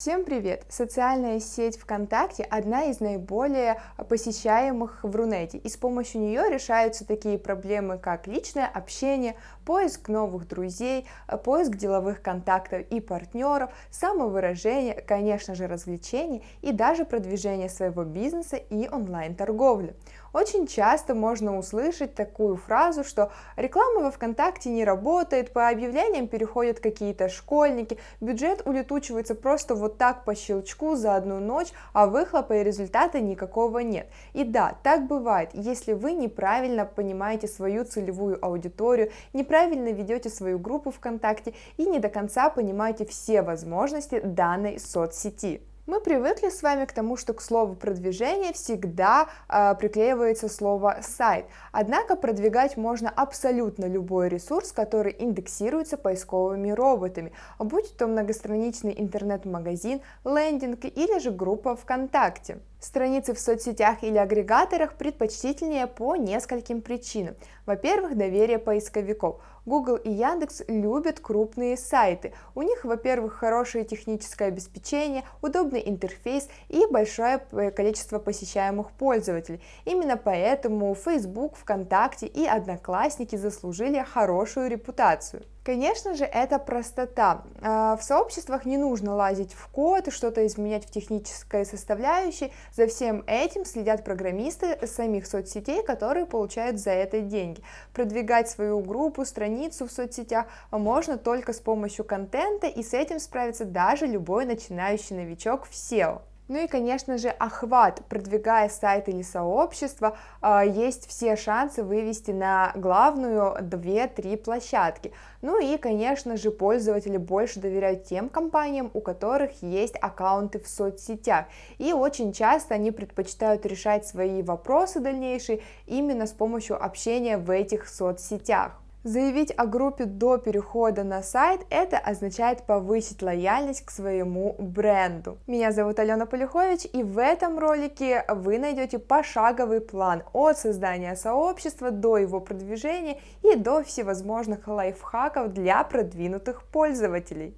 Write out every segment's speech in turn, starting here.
Всем привет! Социальная сеть ВКонтакте одна из наиболее посещаемых в Рунете, и с помощью нее решаются такие проблемы, как личное общение, поиск новых друзей, поиск деловых контактов и партнеров, самовыражение, конечно же развлечения и даже продвижение своего бизнеса и онлайн-торговли. Очень часто можно услышать такую фразу, что реклама во ВКонтакте не работает, по объявлениям переходят какие-то школьники, бюджет улетучивается просто вот так по щелчку за одну ночь, а выхлопа и результата никакого нет. И да, так бывает, если вы неправильно понимаете свою целевую аудиторию, неправильно ведете свою группу ВКонтакте и не до конца понимаете все возможности данной соцсети. Мы привыкли с вами к тому, что к слову продвижение всегда э, приклеивается слово сайт. Однако продвигать можно абсолютно любой ресурс, который индексируется поисковыми роботами, будь то многостраничный интернет-магазин, лендинг или же группа ВКонтакте. Страницы в соцсетях или агрегаторах предпочтительнее по нескольким причинам. Во-первых, доверие поисковиков. Google и Яндекс любят крупные сайты. У них, во-первых, хорошее техническое обеспечение, удобный интерфейс и большое количество посещаемых пользователей. Именно поэтому Facebook, ВКонтакте и Одноклассники заслужили хорошую репутацию. Конечно же, это простота. А, в сообществах не нужно лазить в код и что-то изменять в технической составляющей. За всем этим следят программисты самих соцсетей, которые получают за это деньги. Продвигать свою группу, страницу в соцсетях можно только с помощью контента, и с этим справится даже любой начинающий новичок в SEO. Ну и, конечно же, охват, продвигая сайт или сообщество, а, есть все шансы вывести на главную 2-3 площадки. Ну и, конечно же, пользователи больше доверяют тем компаниям, у которых есть аккаунты в соцсетях. И очень часто они предпочитают решать свои вопросы дальнейшие именно с помощью общения в этих соцсетях. Заявить о группе до перехода на сайт – это означает повысить лояльность к своему бренду. Меня зовут Алена Полюхович, и в этом ролике вы найдете пошаговый план от создания сообщества до его продвижения и до всевозможных лайфхаков для продвинутых пользователей.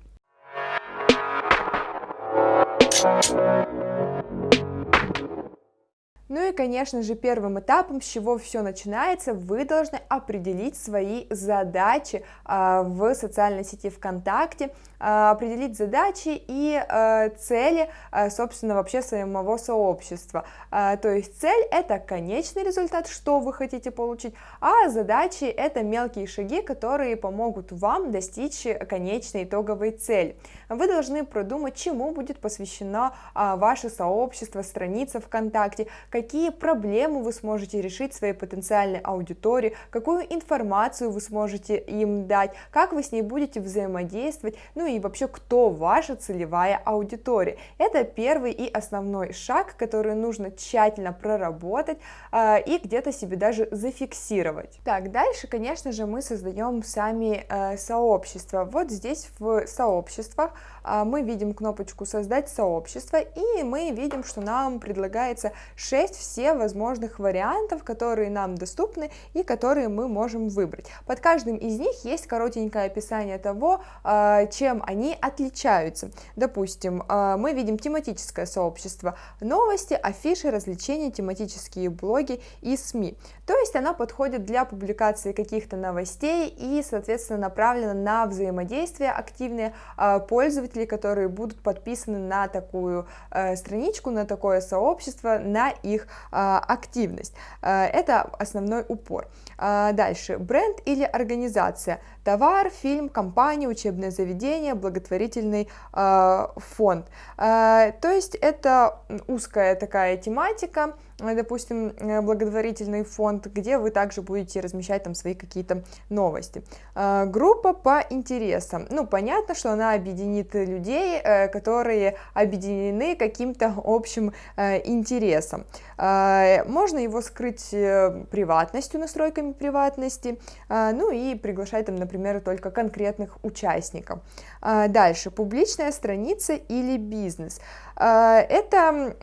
Ну и, конечно же, первым этапом, с чего все начинается, вы должны определить свои задачи э, в социальной сети ВКонтакте, э, определить задачи и э, цели, собственно, вообще самого сообщества. То есть цель – это конечный результат, что вы хотите получить, а задачи – это мелкие шаги, которые помогут вам достичь конечной итоговой цели. Вы должны продумать, чему будет посвящено ваше сообщество, страница ВКонтакте, какие проблемы вы сможете решить своей потенциальной аудитории, какую информацию вы сможете им дать, как вы с ней будете взаимодействовать, ну и вообще, кто ваша целевая аудитория. Это первый и основной шаг, который нужно тщательно проработать э, и где-то себе даже зафиксировать. Так, дальше, конечно же, мы создаем сами э, сообщества. Вот здесь в сообществах э, мы видим кнопочку «Создать сообщество», и мы видим, что нам предлагается 6 есть все возможных вариантов, которые нам доступны и которые мы можем выбрать. Под каждым из них есть коротенькое описание того, а, чем они отличаются. Допустим, а, мы видим тематическое сообщество, новости, афиши, развлечения, тематические блоги и СМИ. То есть она подходит для публикации каких-то новостей и, соответственно, направлена на взаимодействие активные а, пользователей, которые будут подписаны на такую страничку, на такое сообщество, на их а, активность. А, это основной упор. А, дальше. Бренд или организация. Товар, фильм, компания, учебное заведение, благотворительный фонд. То есть это узкая такая тематика, допустим, благотворительный фонд, где вы также будете размещать там свои какие-то новости. Группа по интересам. Ну, понятно, что она объединит людей, э, которые объединены каким-то общим э, интересом. Можно его скрыть э, приватностью, настройками приватности, ну и приглашать там, например, только конкретных участников. А, дальше, публичная страница или бизнес. Это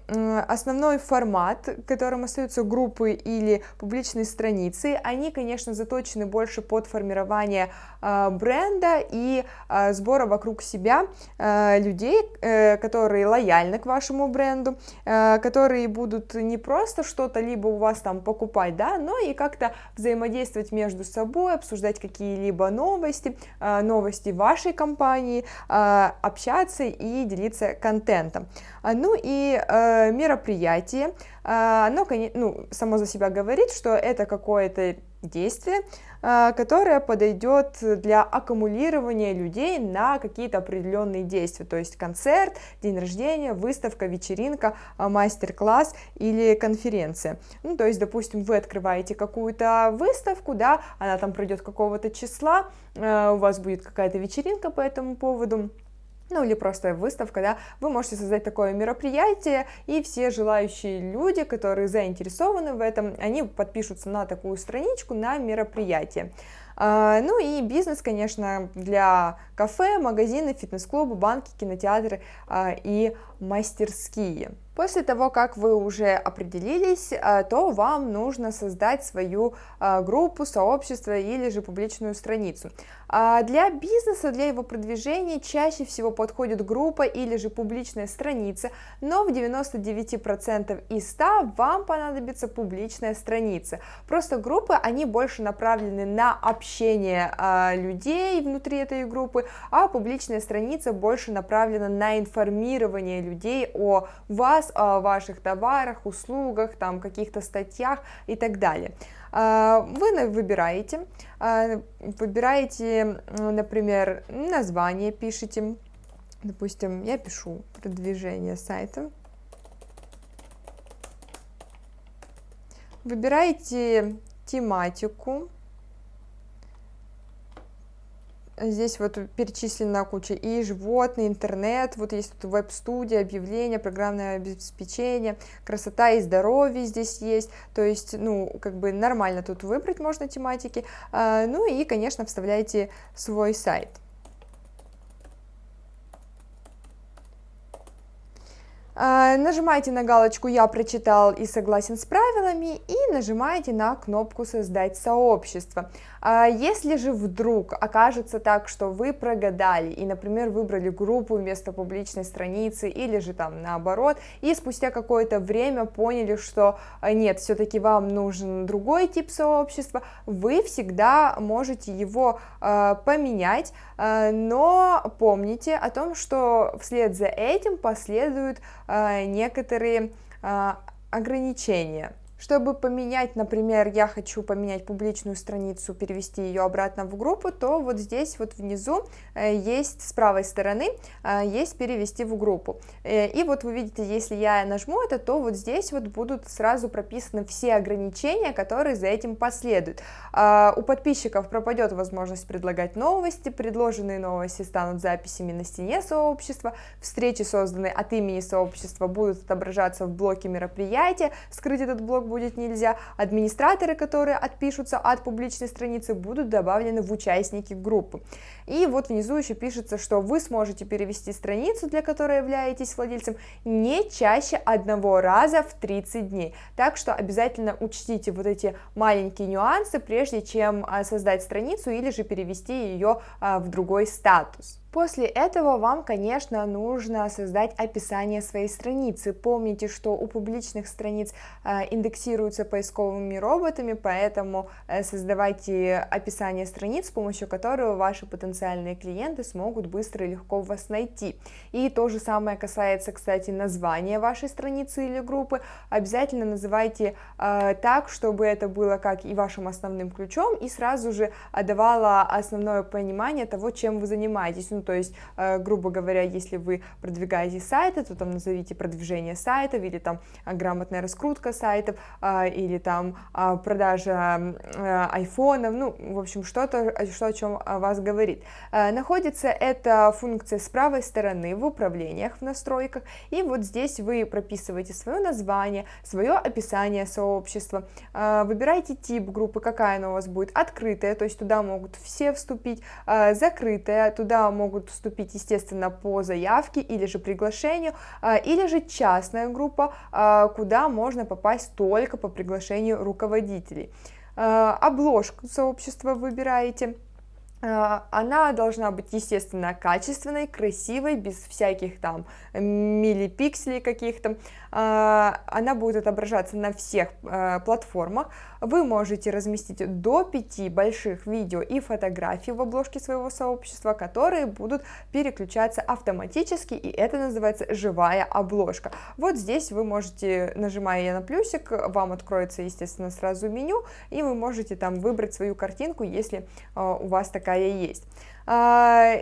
основной формат, которым остаются группы или публичные страницы. Они, конечно, заточены больше под формирование бренда и сбора вокруг себя людей, которые лояльны к вашему бренду, которые будут не просто что-то либо у вас там покупать, да, но и как-то взаимодействовать между собой, обсуждать какие-либо новости, новости вашей компании, общаться и делиться контентом. Ну и мероприятие, оно, ну, само за себя говорит, что это какое-то действие, а, которое подойдет для аккумулирования людей на какие-то определенные действия, то есть концерт, день рождения, выставка, вечеринка, а, мастер-класс или конференция. Ну, то есть, допустим, вы открываете какую-то выставку, да, она там пройдет какого-то числа, а, у вас будет какая-то вечеринка по этому поводу, ну или просто выставка, да, вы можете создать такое мероприятие, и все желающие люди, которые заинтересованы в этом, они подпишутся на такую страничку на мероприятие. А, ну и бизнес, конечно, для кафе, магазины, фитнес-клубы, банки, кинотеатры а, и мастерские. После того, как вы уже определились, а, то вам нужно создать свою группу, сообщество или же публичную страницу. Для бизнеса, для его продвижения чаще всего подходит группа или же публичная страница, но в 99% из 100 вам понадобится публичная страница. Просто группы, они больше направлены на общение людей внутри этой группы, а публичная страница больше направлена на информирование людей о вас, о ваших товарах, услугах, там каких-то статьях и так далее. А, вы выбираете, а, выбираете, например, название, пишите, допустим, я пишу продвижение сайта, выбираете тематику, Здесь вот перечислена куча и животные, интернет, вот есть тут веб-студия, объявления, программное обеспечение, красота и здоровье здесь есть, то есть, ну, как бы нормально тут выбрать можно тематики, а, ну и, конечно, вставляйте свой сайт. А, нажимаете на галочку «Я прочитал и согласен с правилами» и нажимаете на кнопку «Создать сообщество». А, если же вдруг окажется так, что вы прогадали и, например, выбрали группу вместо публичной страницы или же там наоборот, и спустя какое-то время поняли, что а, нет, все-таки вам нужен другой тип сообщества, вы всегда можете его поменять, но помните о том, что вслед за этим последуют а, некоторые а, ограничения. Чтобы поменять, например, я хочу поменять публичную страницу, перевести ее обратно в группу, то вот здесь вот внизу э, есть с правой стороны, э, есть перевести в группу. Э, и вот вы видите, если я нажму это, то вот здесь вот будут сразу прописаны все ограничения, которые за этим последуют. А, у подписчиков пропадет возможность предлагать новости, предложенные новости станут записями на стене сообщества, встречи, созданные от имени сообщества, будут отображаться в блоке мероприятия, скрыть этот блок будет нельзя, администраторы, которые отпишутся от публичной страницы, будут добавлены в участники группы. И вот внизу еще пишется, что вы сможете перевести страницу, для которой являетесь владельцем, не чаще одного раза в 30 дней. Так что обязательно учтите вот эти маленькие нюансы, прежде чем а, создать страницу или же перевести ее а, в другой статус. После этого вам, конечно, нужно создать описание своей страницы. Помните, что у публичных страниц э, индексируются поисковыми роботами, поэтому э, создавайте описание страниц, с помощью которого ваши потенциальные клиенты смогут быстро и легко вас найти. И то же самое касается, кстати, названия вашей страницы или группы. Обязательно называйте э, так, чтобы это было как и вашим основным ключом, и сразу же давало основное понимание того, чем вы занимаетесь. Ну, то есть, э, грубо говоря, если вы продвигаете сайты, то там назовите продвижение сайтов, или там э, грамотная раскрутка сайтов, э, или там продажа айфонов, ну, в общем, что-то, что о чем вас говорит. Находится эта функция с правой стороны в управлениях, в настройках, и вот здесь вы прописываете свое название, свое описание сообщества, выбираете тип группы, какая она у вас будет, открытая, то есть туда могут все вступить, закрытая, туда могут могут вступить, естественно, по заявке или же приглашению, а, или же частная группа, а, куда можно попасть только по приглашению руководителей. А, обложку сообщества выбираете она должна быть, естественно, качественной, красивой, без всяких там миллипикселей каких-то. А, она будет отображаться на всех а, платформах. Вы можете разместить до 5 больших видео и фотографий в обложке своего сообщества, которые будут переключаться автоматически, и это называется живая обложка. Вот здесь вы можете, нажимая на плюсик, вам откроется, естественно, сразу меню, и вы можете там выбрать свою картинку, если у вас такая такая есть. А,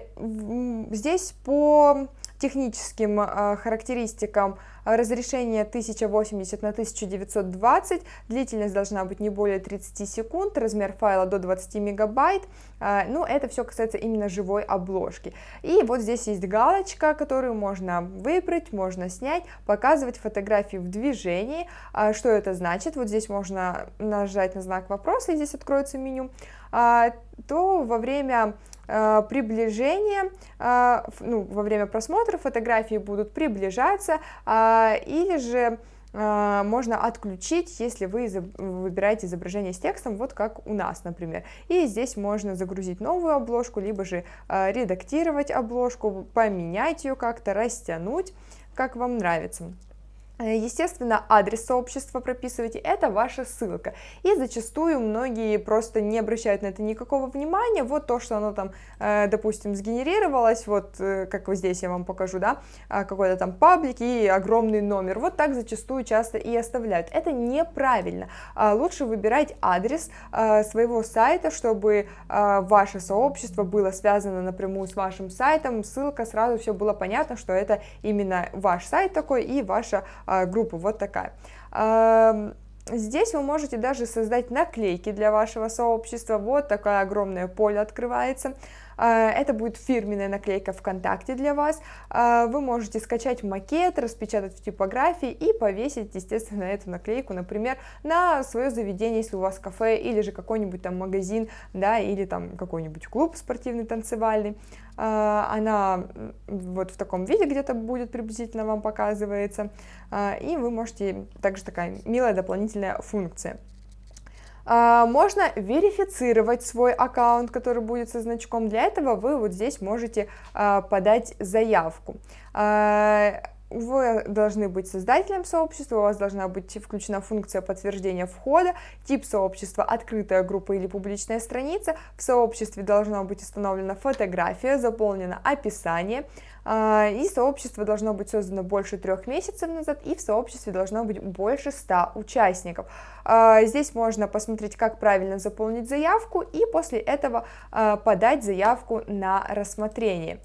здесь по техническим а, характеристикам разрешение 1080 на 1920, длительность должна быть не более 30 секунд, размер файла до 20 мегабайт, а, ну это все касается именно живой обложки. И вот здесь есть галочка, которую можно выбрать, можно снять, показывать фотографии в движении. Что это значит? Вот здесь можно нажать на знак вопроса, и здесь откроется меню. То во время а, приближения, а, ну, во время просмотра фотографии будут приближаться, или же можно отключить, если вы выбираете изображение с текстом, вот как у нас, например. И здесь можно загрузить новую обложку, либо же редактировать обложку, поменять ее как-то, растянуть, как вам нравится. Э, естественно, адрес сообщества прописывайте, это ваша ссылка. И зачастую многие просто не обращают на это никакого внимания. Вот то, что оно там, э, допустим, сгенерировалось, вот э, как вот здесь я вам покажу, да, а, какой-то там паблик и огромный номер. Вот так зачастую часто и оставляют. Это неправильно. А лучше выбирать адрес своего сайта, чтобы ваше сообщество было связано напрямую с вашим сайтом. Ссылка сразу все было понятно, что это именно ваш сайт такой и ваша группу, вот такая. Здесь вы можете даже создать наклейки для вашего сообщества, вот такое огромное поле открывается. А, это будет фирменная наклейка ВКонтакте для вас. А, вы можете скачать макет, распечатать в типографии и повесить, естественно, эту наклейку, например, на свое заведение, если у вас кафе или же какой-нибудь там магазин, да, или там какой-нибудь клуб спортивный, танцевальный. А, она вот в таком виде где-то будет приблизительно вам показывается, и вы можете, также такая милая дополнительная функция. А, можно верифицировать свой аккаунт, который будет со значком. Для этого вы вот здесь можете а, подать заявку. А, вы должны быть создателем сообщества, у вас должна быть включена функция подтверждения входа, тип сообщества, открытая группа или публичная страница, в сообществе должна быть установлена фотография, заполнено описание, и сообщество должно быть создано больше трех месяцев назад, и в сообществе должно быть больше 100 участников. А, здесь можно посмотреть, как правильно заполнить заявку, и после этого а, подать заявку на рассмотрение.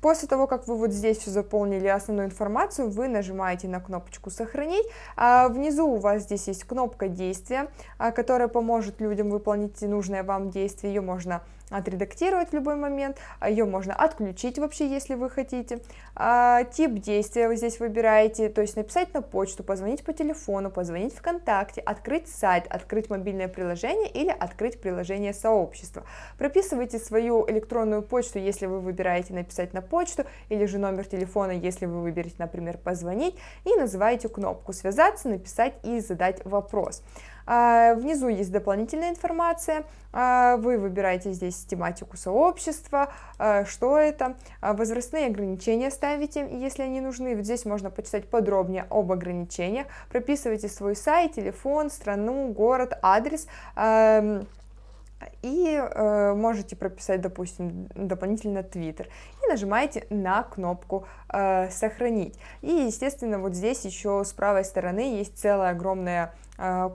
После того, как вы вот здесь все заполнили основную информацию, вы нажимаете на кнопочку «Сохранить». А внизу у вас здесь есть кнопка действия, которая поможет людям выполнить нужное вам действие. Ее можно отредактировать в любой момент, а ее можно отключить вообще, если вы хотите. А, тип действия вы здесь выбираете, то есть написать на почту, позвонить по телефону, позвонить ВКонтакте, открыть сайт, открыть мобильное приложение или открыть приложение сообщества. Прописывайте свою электронную почту, если вы выбираете написать на почту, или же номер телефона, если вы выберете, например, позвонить, и называете кнопку «Связаться», «Написать» и «Задать вопрос». А, внизу есть дополнительная информация, а, вы выбираете здесь тематику сообщества, а, что это, возрастные ограничения ставите, если они нужны, вот здесь можно почитать подробнее об ограничениях, прописывайте свой сайт, телефон, страну, город, адрес, и э, можете прописать, допустим, дополнительно Twitter и нажимаете на кнопку э, «Сохранить». И, естественно, вот здесь еще с правой стороны есть целая огромная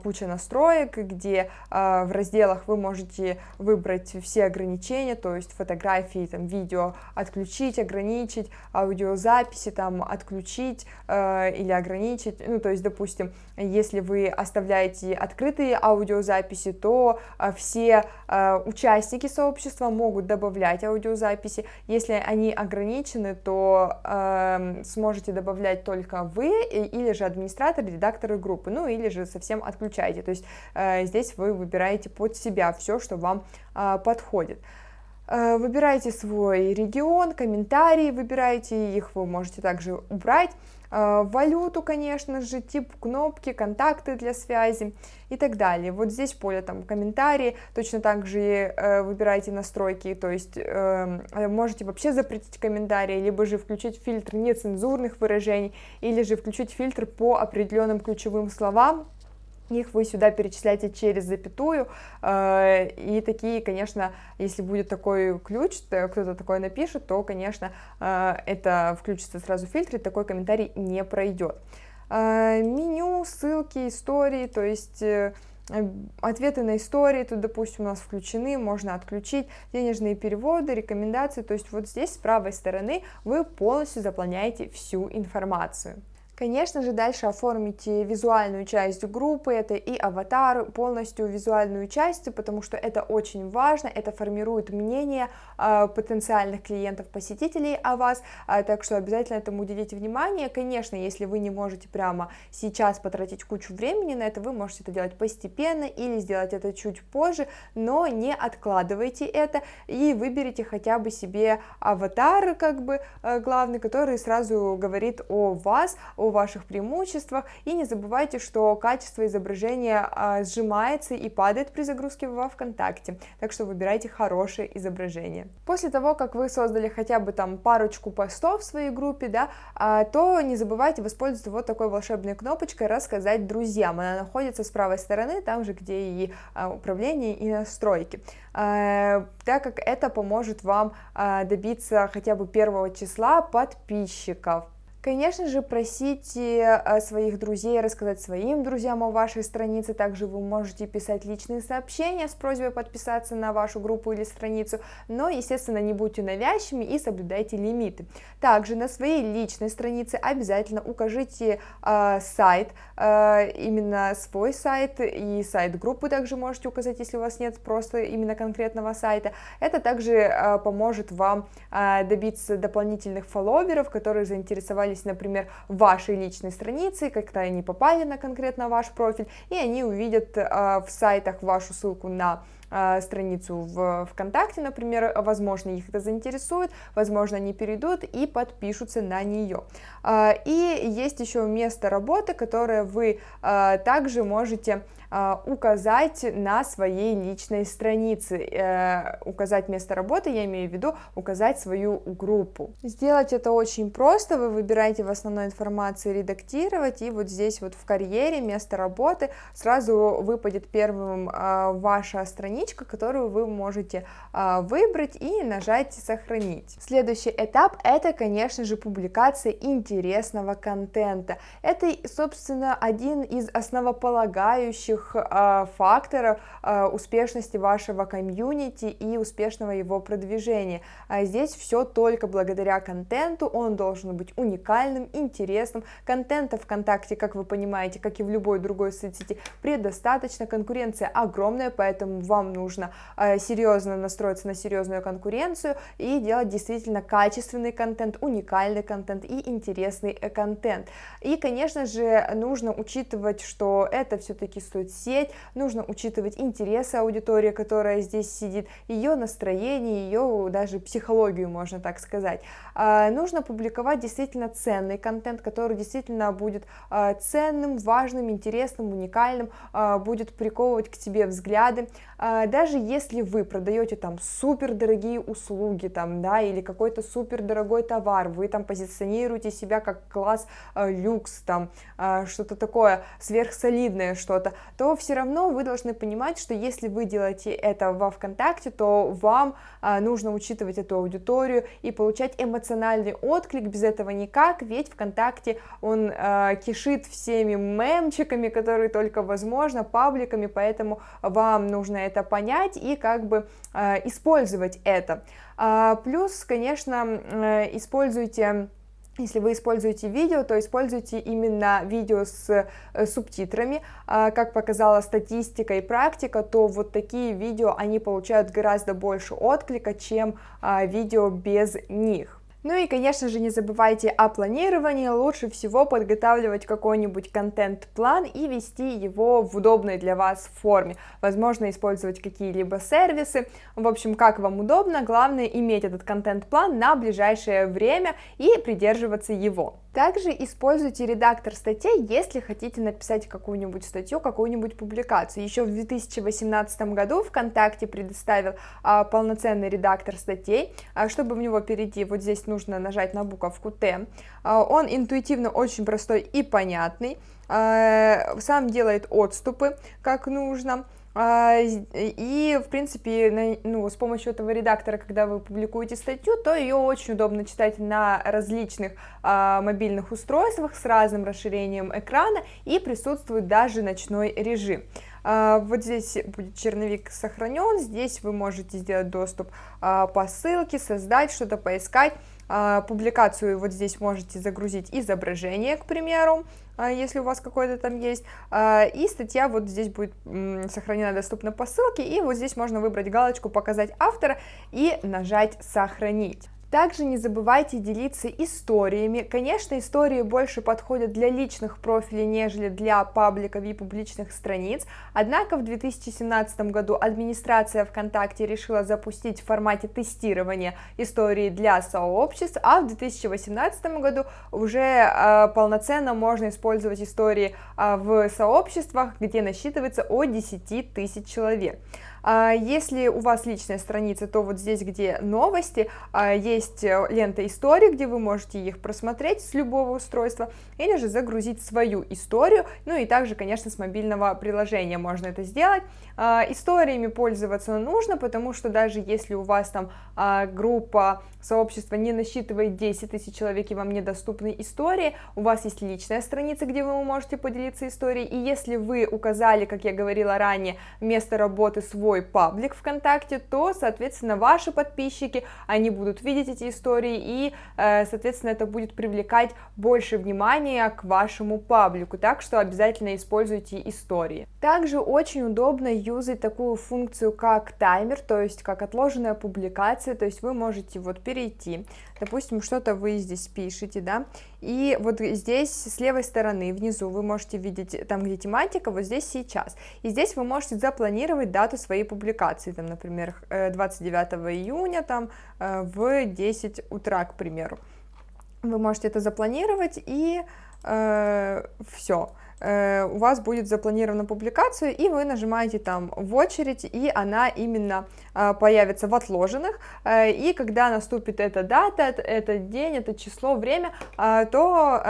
куча настроек, где а, в разделах вы можете выбрать все ограничения, то есть фотографии, там, видео отключить, ограничить, аудиозаписи там отключить а, или ограничить, ну, то есть, допустим, если вы оставляете открытые аудиозаписи, то все участники сообщества могут добавлять аудиозаписи, если они ограничены, то сможете добавлять только вы или же администратор, редакторы группы, ну, или же совсем совсем отключаете. То есть э, здесь вы выбираете под себя все, что вам э, подходит. Э, выбирайте свой регион, комментарии выбирайте, их вы можете также убрать, э, валюту, конечно же, тип кнопки, контакты для связи и так далее. Вот здесь поле там комментарии, точно так же выбирайте настройки, то есть можете вообще запретить комментарии, либо же включить фильтр нецензурных выражений, или же включить фильтр по определенным ключевым словам, их вы сюда перечисляете через запятую, э, и такие, конечно, если будет такой ключ, кто-то такое напишет, то, конечно, э, это включится сразу в фильтр, и такой комментарий не пройдет. Э, меню, ссылки, истории, то есть ответы на истории, тут, допустим, у нас включены, можно отключить денежные переводы, рекомендации, то есть вот здесь с правой стороны вы полностью заполняете всю информацию. Конечно же, дальше оформите визуальную часть группы, это и аватар, полностью визуальную часть, потому что это очень важно, это формирует мнение э, потенциальных клиентов, посетителей о вас, э, так что обязательно этому уделите внимание. Конечно, если вы не можете прямо сейчас потратить кучу времени на это, вы можете это делать постепенно или сделать это чуть позже, но не откладывайте это и выберите хотя бы себе аватар, как бы э, главный, который сразу говорит о вас, о ваших преимуществах, и не забывайте, что качество изображения а, сжимается и падает при загрузке во ВКонтакте, так что выбирайте хорошее изображение. После того, как вы создали хотя бы там парочку постов в своей группе, да, а, то не забывайте воспользоваться вот такой волшебной кнопочкой «Рассказать друзьям». Она находится с правой стороны, там же, где и а, управление, и настройки так как это поможет вам добиться хотя бы первого числа подписчиков. Конечно же, просите э, своих друзей рассказать своим друзьям о вашей странице, также вы можете писать личные сообщения с просьбой подписаться на вашу группу или страницу, но, естественно, не будьте навязчивыми и соблюдайте лимиты. Также на своей личной странице обязательно укажите э, сайт, э, именно свой сайт и сайт группы также можете указать, если у вас нет просто именно конкретного сайта. Это также э, поможет вам э, добиться дополнительных фолловеров, которые заинтересовали оказались, например, вашей личной странице, как-то они попали на конкретно ваш профиль, и они увидят э, в сайтах вашу ссылку на э, страницу в ВКонтакте, например, возможно, их это заинтересует, возможно, они перейдут и подпишутся на нее. Э, и есть еще место работы, которое вы также можете указать на своей личной странице, э, указать место работы, я имею в виду указать свою группу. Сделать это очень просто, вы выбираете в основной информации редактировать, и вот здесь вот в карьере место работы сразу выпадет первым а, ваша страничка, которую вы можете а, выбрать и нажать сохранить. Следующий этап это, конечно же, публикация интересного контента. Это, собственно, один из основополагающих ключевых э, факторов э, успешности вашего комьюнити и успешного его продвижения. А здесь все только благодаря контенту, он должен быть уникальным, интересным. Контента ВКонтакте, как вы понимаете, как и в любой другой соцсети, предостаточно, конкуренция огромная, поэтому вам нужно э, серьезно настроиться на серьезную конкуренцию и делать действительно качественный контент, уникальный контент и интересный контент. И, конечно же, нужно учитывать, что это все-таки стоит соцсеть, нужно учитывать интересы аудитории, которая здесь сидит, ее настроение, ее даже психологию, можно так сказать. А, нужно публиковать действительно ценный контент, который действительно будет а, ценным, важным, интересным, уникальным, а, будет приковывать к себе взгляды. Даже если вы продаете там супер дорогие услуги, там, да, или какой-то супер дорогой товар, вы там позиционируете себя как класс люкс, там, что-то такое сверхсолидное что-то, то все равно вы должны понимать, что если вы делаете это во ВКонтакте, то вам а, нужно учитывать эту аудиторию и получать эмоциональный отклик, без этого никак, ведь ВКонтакте он а, кишит всеми мемчиками, которые только возможно, пабликами, поэтому вам нужно это понять и как бы а, использовать это. А, плюс, конечно, э, используйте если вы используете видео, то используйте именно видео с э, субтитрами. А, как показала статистика и практика, то вот такие видео, они получают гораздо больше отклика, чем а, видео без них. Ну и, конечно же, не забывайте о планировании, лучше всего подготавливать какой-нибудь контент-план и вести его в удобной для вас форме, возможно, использовать какие-либо сервисы, в общем, как вам удобно, главное иметь этот контент-план на ближайшее время и придерживаться его. Также используйте редактор статей, если хотите написать какую-нибудь статью, какую-нибудь публикацию. Еще в 2018 году ВКонтакте предоставил а, полноценный редактор статей. А, чтобы в него перейти, вот здесь нужно нажать на буковку Т. А, он интуитивно очень простой и понятный. А, сам делает отступы, как нужно. А, и, в принципе, ну, с помощью этого редактора, когда вы публикуете статью, то ее очень удобно читать на различных а, мобильных устройствах с разным расширением экрана и присутствует даже ночной режим. А, вот здесь будет черновик сохранен, здесь вы можете сделать доступ а, по ссылке, создать что-то, поискать. А, публикацию вот здесь можете загрузить изображение, к примеру, а, если у вас какое-то там есть, а, и статья вот здесь будет сохранена доступна по ссылке, и вот здесь можно выбрать галочку «Показать автора» и нажать «Сохранить». Также не забывайте делиться историями. Конечно, истории больше подходят для личных профилей, нежели для пабликов и публичных страниц. Однако в 2017 году администрация ВКонтакте решила запустить в формате тестирования истории для сообществ, а в 2018 году уже э, полноценно можно использовать истории э, в сообществах, где насчитывается от 10 тысяч человек. А если у вас личная страница, то вот здесь, где новости, а, есть э, лента истории, где вы можете их просмотреть с любого устройства, или же загрузить свою историю, ну и также, конечно, с мобильного приложения можно это сделать. А, историями пользоваться нужно, потому что даже если у вас там группа, сообщества не насчитывает 10 тысяч человек и вам недоступны истории, у вас есть личная страница, где вы можете поделиться историей, и если вы указали, как я говорила ранее, место работы свой свой паблик ВКонтакте, то, соответственно, ваши подписчики, они будут видеть эти истории, и, э, соответственно, это будет привлекать больше внимания к вашему паблику, так что обязательно используйте истории. Также очень удобно юзать такую функцию, как таймер, то есть как отложенная публикация, то есть вы можете вот перейти, допустим, что-то вы здесь пишете, да, и вот здесь с левой стороны внизу вы можете видеть там, где тематика, вот здесь сейчас, и здесь вы можете запланировать дату своей публикации, там, например, 29 э, июня там, э, в 10 утра, к примеру. Вы можете это запланировать и э, все. Э, у вас будет запланирована публикация, и вы нажимаете там в очередь, и она именно э, появится в отложенных, э, и когда наступит эта дата, этот день, это число, время, то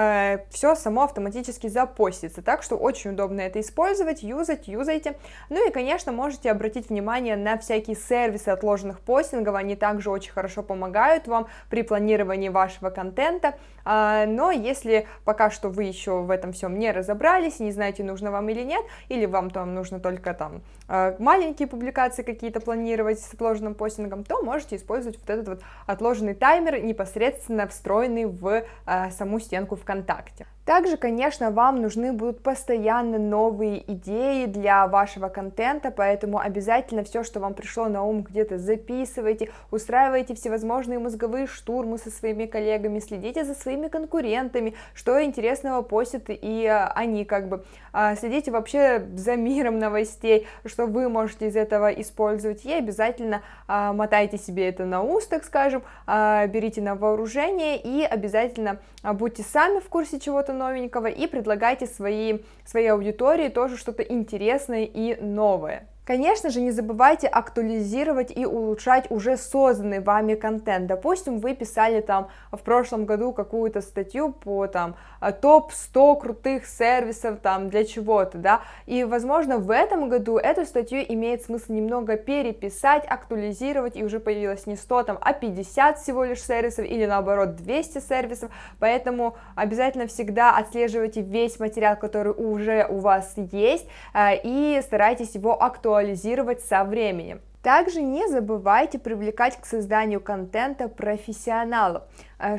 все само автоматически запостится, так что очень удобно это использовать, юзать, юзайте. Ну и, конечно, можете обратить внимание на всякие сервисы отложенных постингов, они также очень хорошо помогают вам при планировании вашего контента, но если пока что вы еще в этом всем не разобрались, не знаете, нужно вам или нет, или вам там нужно только там э, маленькие публикации какие-то планировать с отложенным постингом, то можете использовать вот этот вот отложенный таймер непосредственно встроенный в э, саму стенку ВКонтакте. Также, конечно, вам нужны будут постоянно новые идеи для вашего контента, поэтому обязательно все, что вам пришло на ум, где-то записывайте, устраивайте всевозможные мозговые штурмы со своими коллегами, следите за своими конкурентами, что интересного постят и а, они как бы, а, следите вообще за миром новостей, что вы можете из этого использовать, и обязательно а, мотайте себе это на ус, так скажем, берите на вооружение и обязательно будьте сами в курсе чего-то новенького и предлагайте свои, своей аудитории тоже что-то интересное и новое. Конечно же, не забывайте актуализировать и улучшать уже созданный вами контент. Допустим, вы писали там в прошлом году какую-то статью по там топ-100 крутых сервисов там для чего-то, да, и, возможно, в этом году эту статью имеет смысл немного переписать, актуализировать, и уже появилось не 100 там, а 50 всего лишь сервисов, или наоборот 200 сервисов, поэтому обязательно всегда отслеживайте весь материал, который уже у вас есть, э, и старайтесь его актуализировать актуализировать со временем. Также не забывайте привлекать к созданию контента профессионалов.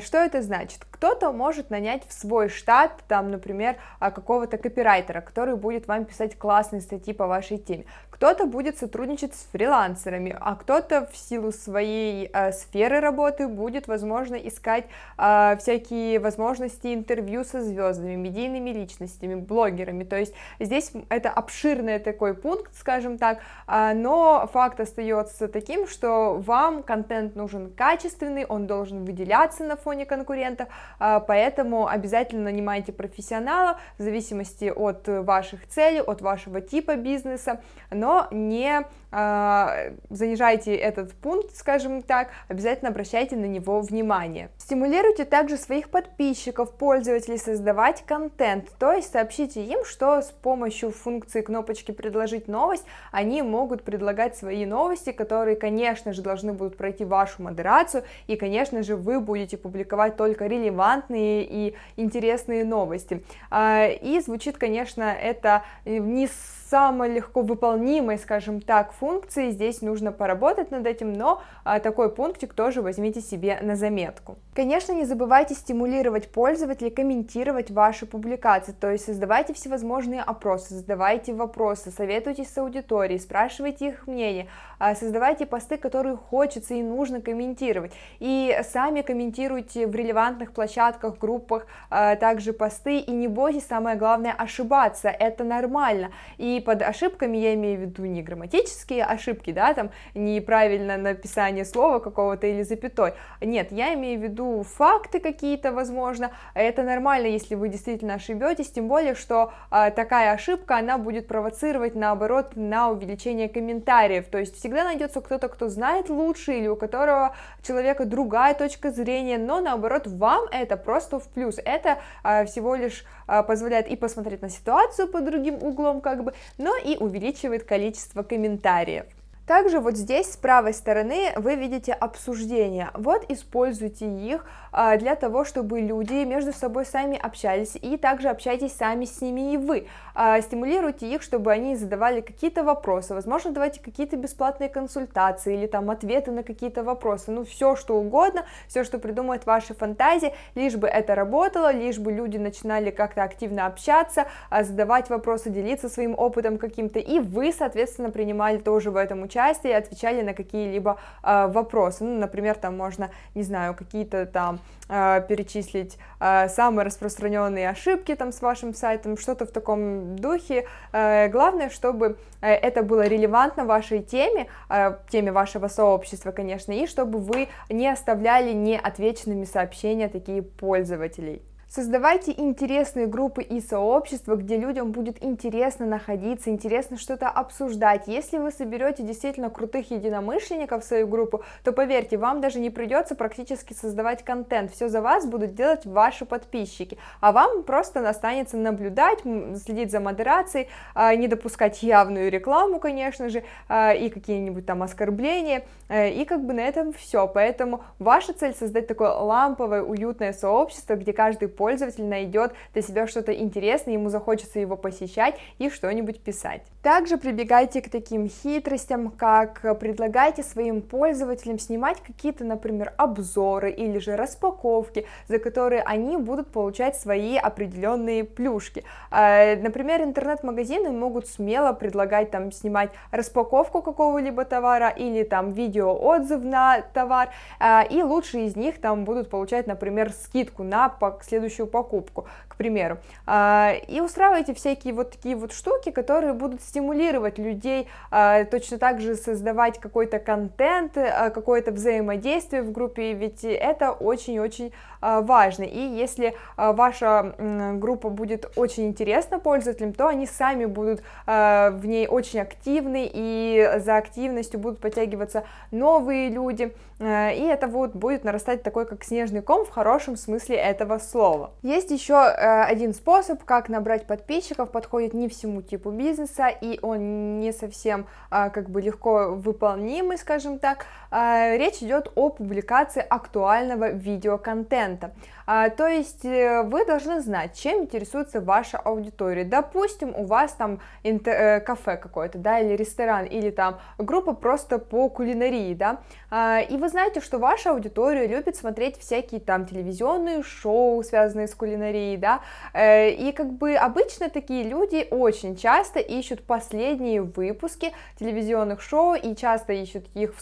Что это значит? Кто-то может нанять в свой штат, там, например, какого-то копирайтера, который будет вам писать классные статьи по вашей теме. Кто-то будет сотрудничать с фрилансерами, а кто-то в силу своей э, сферы работы будет, возможно, искать э, всякие возможности интервью со звездами, медийными личностями, блогерами. То есть здесь это обширный такой пункт, скажем так, э, но факт остается таким, что вам контент нужен качественный, он должен выделяться на фоне конкурентов, э, поэтому обязательно нанимайте профессионала в зависимости от ваших целей, от вашего типа бизнеса, но не э, занижайте этот пункт, скажем так, обязательно обращайте на него внимание. Стимулируйте также своих подписчиков, пользователей создавать контент, то есть сообщите им, что с помощью функции кнопочки «Предложить новость» они могут предлагать свои новости, которые, конечно же, должны будут пройти вашу модерацию, и, конечно же, вы будете публиковать только релевантные и интересные новости. А, и звучит, конечно, это не самой легко выполнимой, скажем так, функции, здесь нужно поработать над этим, но а, такой пунктик тоже возьмите себе на заметку. Конечно, не забывайте стимулировать пользователей, комментировать ваши публикации, то есть создавайте всевозможные опросы, задавайте вопросы, советуйтесь с аудиторией, спрашивайте их мнение, а, создавайте посты, которые хочется и нужно комментировать, и сами комментируйте в релевантных площадках, группах, а, также посты, и не бойтесь, самое главное, ошибаться, это нормально, и под ошибками я имею в виду не грамматические ошибки, да, там неправильно написание слова какого-то или запятой, нет, я имею в виду факты какие-то, возможно, это нормально, если вы действительно ошибетесь, тем более, что а, такая ошибка, она будет провоцировать, наоборот, на увеличение комментариев, то есть всегда найдется кто-то, кто знает лучше, или у которого человека другая точка зрения, но, наоборот, вам это просто в плюс, это а, всего лишь а, позволяет и посмотреть на ситуацию под другим углом, как бы, но и увеличивает количество комментариев. Также вот здесь с правой стороны вы видите обсуждения. Вот используйте их а, для того, чтобы люди между собой сами общались, и также общайтесь сами с ними и вы. А, стимулируйте их, чтобы они задавали какие-то вопросы, возможно, давайте какие-то бесплатные консультации или там ответы на какие-то вопросы, ну все что угодно, все, что придумает ваша фантазия, лишь бы это работало, лишь бы люди начинали как-то активно общаться, а, задавать вопросы, делиться своим опытом каким-то, и вы, соответственно, принимали тоже в этом участие и отвечали на какие-либо вопросы, ну, например, там можно, не знаю, какие-то там э, перечислить э, самые распространенные ошибки там с вашим сайтом, что-то в таком духе. Э, главное, чтобы э, это было релевантно вашей теме, э, теме вашего сообщества, конечно, и чтобы вы не оставляли неотвеченными сообщения такие пользователей. Создавайте интересные группы и сообщества, где людям будет интересно находиться, интересно что-то обсуждать. Если вы соберете действительно крутых единомышленников в свою группу, то поверьте, вам даже не придется практически создавать контент. Все за вас будут делать ваши подписчики, а вам просто останется наблюдать, следить за модерацией, а, не допускать явную рекламу, конечно же, а, и какие-нибудь там оскорбления, э, и как бы на этом все. Поэтому ваша цель создать такое ламповое, уютное сообщество, где каждый пользователь найдет для себя что-то интересное, ему захочется его посещать и что-нибудь писать. Также прибегайте к таким хитростям, как предлагайте своим пользователям снимать какие-то, например, обзоры или же распаковки, за которые они будут получать свои определенные плюшки. А, например, интернет-магазины могут смело предлагать там снимать распаковку какого-либо товара или там видео-отзыв на товар, а, и лучшие из них там будут получать, например, скидку на следующий следующую покупку, к примеру. А, и устраивайте всякие вот такие вот штуки, которые будут стимулировать людей а, точно так же создавать какой-то контент, а, какое-то взаимодействие в группе, ведь это очень-очень важно. И если ваша группа будет очень интересна пользователям, то они сами будут в ней очень активны, и за активностью будут подтягиваться новые люди, и это вот будет нарастать такой, как снежный ком в хорошем смысле этого слова готово. Есть еще э, один способ, как набрать подписчиков, подходит не всему типу бизнеса, и он не совсем э, как бы легко выполнимый, скажем так, речь идет о публикации актуального видеоконтента. А, то есть э, вы должны знать, чем интересуется ваша аудитория. Допустим, у вас там э, кафе какое-то, да, или ресторан, или там группа просто по кулинарии, да, а, и вы знаете, что ваша аудитория любит смотреть всякие там телевизионные шоу, связанные с кулинарией, да, э, и как бы обычно такие люди очень часто ищут последние выпуски телевизионных шоу и часто ищут их в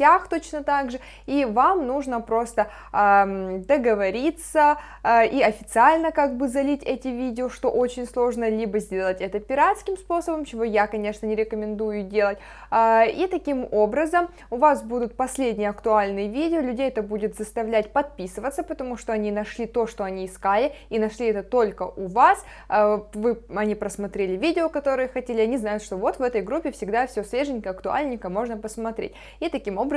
соцсетях точно так же, и вам нужно просто договориться поделиться э, и официально как бы залить эти видео, что очень сложно, либо сделать это пиратским способом, чего я, конечно, не рекомендую делать, э, и таким образом у вас будут последние актуальные видео, людей это будет заставлять подписываться, потому что они нашли то, что они искали, и нашли это только у вас, э, вы, они просмотрели видео, которые хотели, они знают, что вот в этой группе всегда все свеженько, актуальненько, можно посмотреть, и таким образом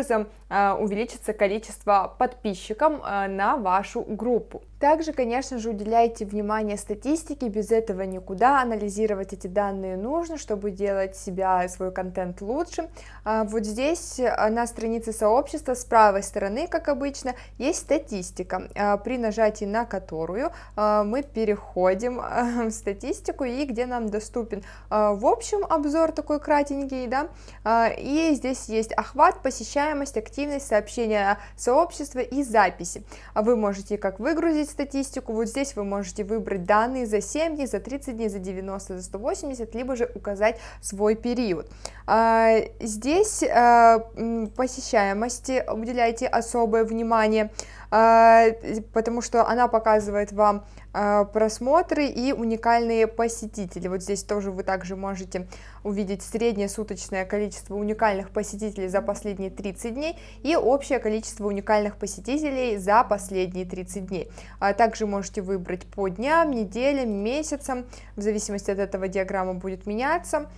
увеличится количество подписчиков на вашу группу. Также, конечно же, уделяйте внимание статистике, без этого никуда, анализировать эти данные нужно, чтобы делать себя, свой контент лучше. А вот здесь а, на странице сообщества с правой стороны, как обычно, есть статистика, при нажатии на которую мы переходим в статистику и где нам доступен в общем обзор такой кратенький, да, и здесь есть охват, посещаемость, активность, сообщения сообщества и записи. Вы можете как выгрузить статистику, вот здесь вы можете выбрать данные за 7 дней, за 30 дней, за 90, за 180, либо же указать свой период. А, здесь а, посещаемости уделяйте особое внимание, потому что она показывает вам а, просмотры и уникальные посетители. Вот здесь тоже вы также можете увидеть среднее суточное количество уникальных посетителей за последние 30 дней и общее количество уникальных посетителей за последние 30 дней. А также можете выбрать по дням, неделям, месяцам, в зависимости от этого диаграмма будет меняться.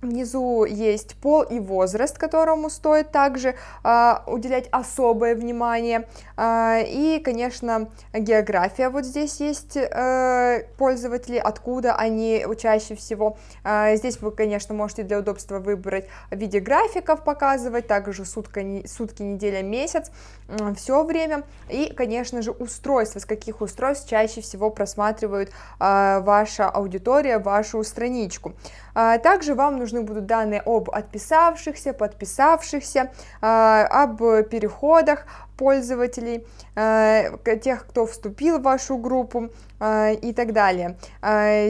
Внизу есть пол и возраст, которому стоит также э, уделять особое внимание. Э, и, конечно, география. Вот здесь есть э, пользователи, откуда они чаще всего. Э, здесь вы, конечно, можете для удобства выбрать в виде графиков показывать, также сутка, сутки, неделя, месяц, э, все время. И, конечно же, устройства, с каких устройств чаще всего просматривают э, ваша аудитория, вашу страничку. Э, также вам нужно нужны будут данные об отписавшихся, подписавшихся, а, об переходах пользователей, а, тех, кто вступил в вашу группу а, и так далее.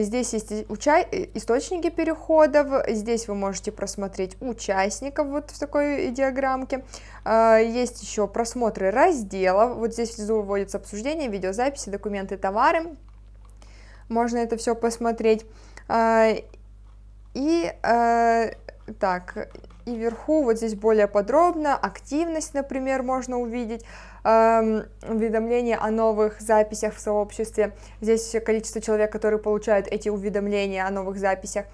Здесь есть источники переходов, здесь вы можете просмотреть участников вот в такой диаграммке. Есть еще просмотры разделов, вот здесь внизу выводится обсуждение, видеозаписи, документы, товары. Можно это все посмотреть. И э, так, и вверху вот здесь более подробно, активность, например, можно увидеть, э, уведомления о новых записях в сообществе, здесь количество человек, которые получают эти уведомления о новых записях,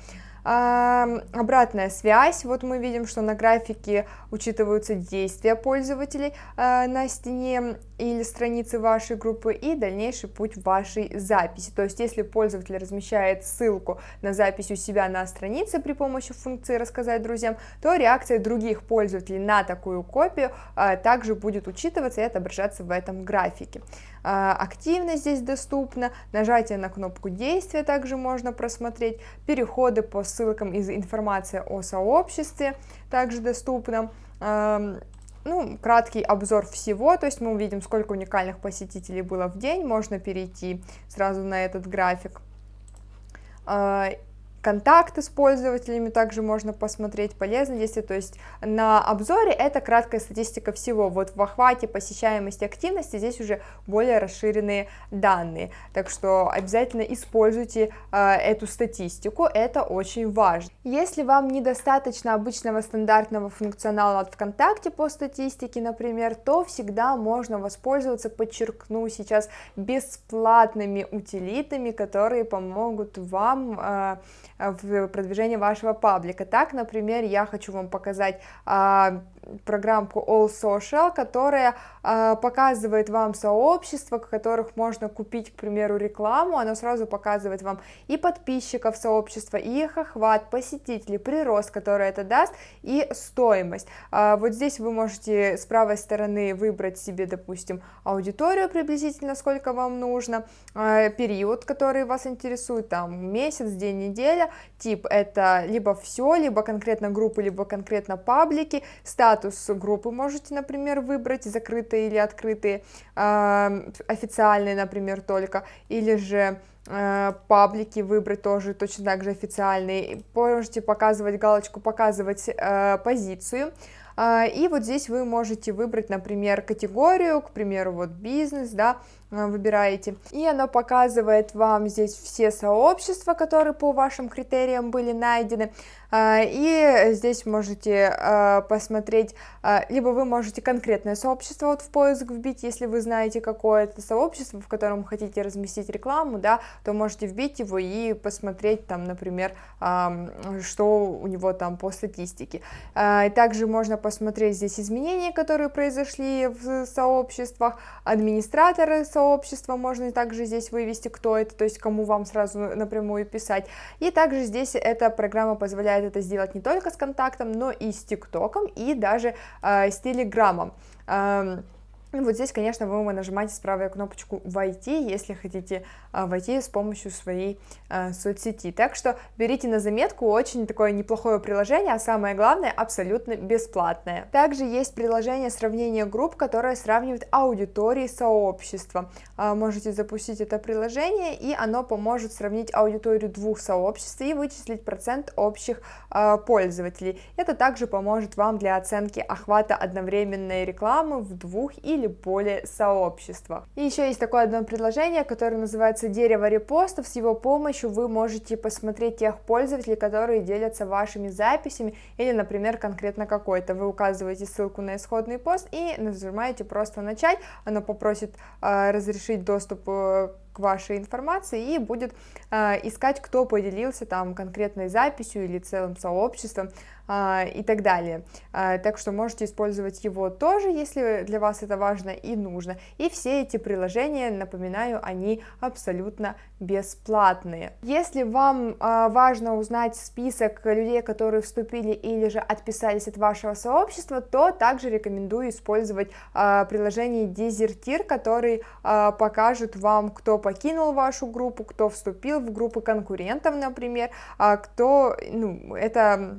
Обратная связь, вот мы видим, что на графике учитываются действия пользователей а, на стене или странице вашей группы и дальнейший путь вашей записи. То есть, если пользователь размещает ссылку на запись у себя на странице при помощи функции «Рассказать друзьям», то реакция других пользователей на такую копию а, также будет учитываться и отображаться в этом графике. А, активность здесь доступна, нажатие на кнопку действия также можно просмотреть, переходы по ссылкам из информации о сообществе также доступна, ну, краткий обзор всего, то есть мы увидим, сколько уникальных посетителей было в день, можно перейти сразу на этот график. Контакты с пользователями также можно посмотреть, полезно если, то есть на обзоре это краткая статистика всего, вот в охвате посещаемости активности здесь уже более расширенные данные, так что обязательно используйте э, эту статистику, это очень важно. Если вам недостаточно обычного стандартного функционала от ВКонтакте по статистике, например, то всегда можно воспользоваться, подчеркну сейчас, бесплатными утилитами, которые помогут вам э, в продвижении вашего паблика. Так, например, я хочу вам показать а, программку All Social, которая э, показывает вам сообщества, в которых можно купить, к примеру, рекламу, оно сразу показывает вам и подписчиков сообщества, и их охват, посетителей, прирост, который это даст, и стоимость. Э, вот здесь вы можете с правой стороны выбрать себе, допустим, аудиторию приблизительно, сколько вам нужно, э, период, который вас интересует, там месяц, день, неделя, тип это либо все, либо конкретно группы, либо конкретно паблики, статус группы можете, например, выбрать, закрытые или открытые, э, официальные, например, только, или же э, паблики выбрать тоже точно так же официальные, можете показывать галочку, показывать э, позицию, э, и вот здесь вы можете выбрать, например, категорию, к примеру, вот бизнес, да, выбираете. И оно показывает вам здесь все сообщества, которые по вашим критериям были найдены. Э, и здесь можете э, посмотреть, либо вы можете конкретное сообщество вот в поиск вбить, если вы знаете какое-то сообщество, в котором хотите разместить рекламу, да, то можете вбить его и посмотреть там, например, что у него там по статистике. Также можно посмотреть здесь изменения, которые произошли в сообществах, администраторы сообщества, можно также здесь вывести, кто это, то есть кому вам сразу напрямую писать. И также здесь эта программа позволяет это сделать не только с контактом, но и с ТикТоком, и даже э, с Телеграмом. Э, вот здесь, конечно, вы нажимаете правую кнопочку «Войти», если хотите а, войти с помощью своей а, соцсети. Так что берите на заметку, очень такое неплохое приложение, а самое главное, абсолютно бесплатное. Также есть приложение сравнения групп, которое сравнивает аудитории сообщества. А, можете запустить это приложение, и оно поможет сравнить аудиторию двух сообществ и вычислить процент общих пользователей. Это также поможет вам для оценки охвата одновременной рекламы в двух или более сообществах. И еще есть такое одно предложение, которое называется дерево репостов. С его помощью вы можете посмотреть тех пользователей, которые делятся вашими записями или, например, конкретно какой-то. Вы указываете ссылку на исходный пост и нажимаете просто начать. Оно попросит э, разрешить доступ э, к вашей информации и будет э, искать, кто поделился там конкретной записью или целым сообществом э, и так далее. Э, так что можете использовать его тоже, если для вас это важно и нужно. И все эти приложения, напоминаю, они абсолютно бесплатные. Если вам важно узнать список людей, которые вступили или же отписались от вашего сообщества, то также рекомендую использовать приложение Desertir, который покажет вам, кто покинул вашу группу, кто вступил в группы конкурентов, например, а кто, ну, это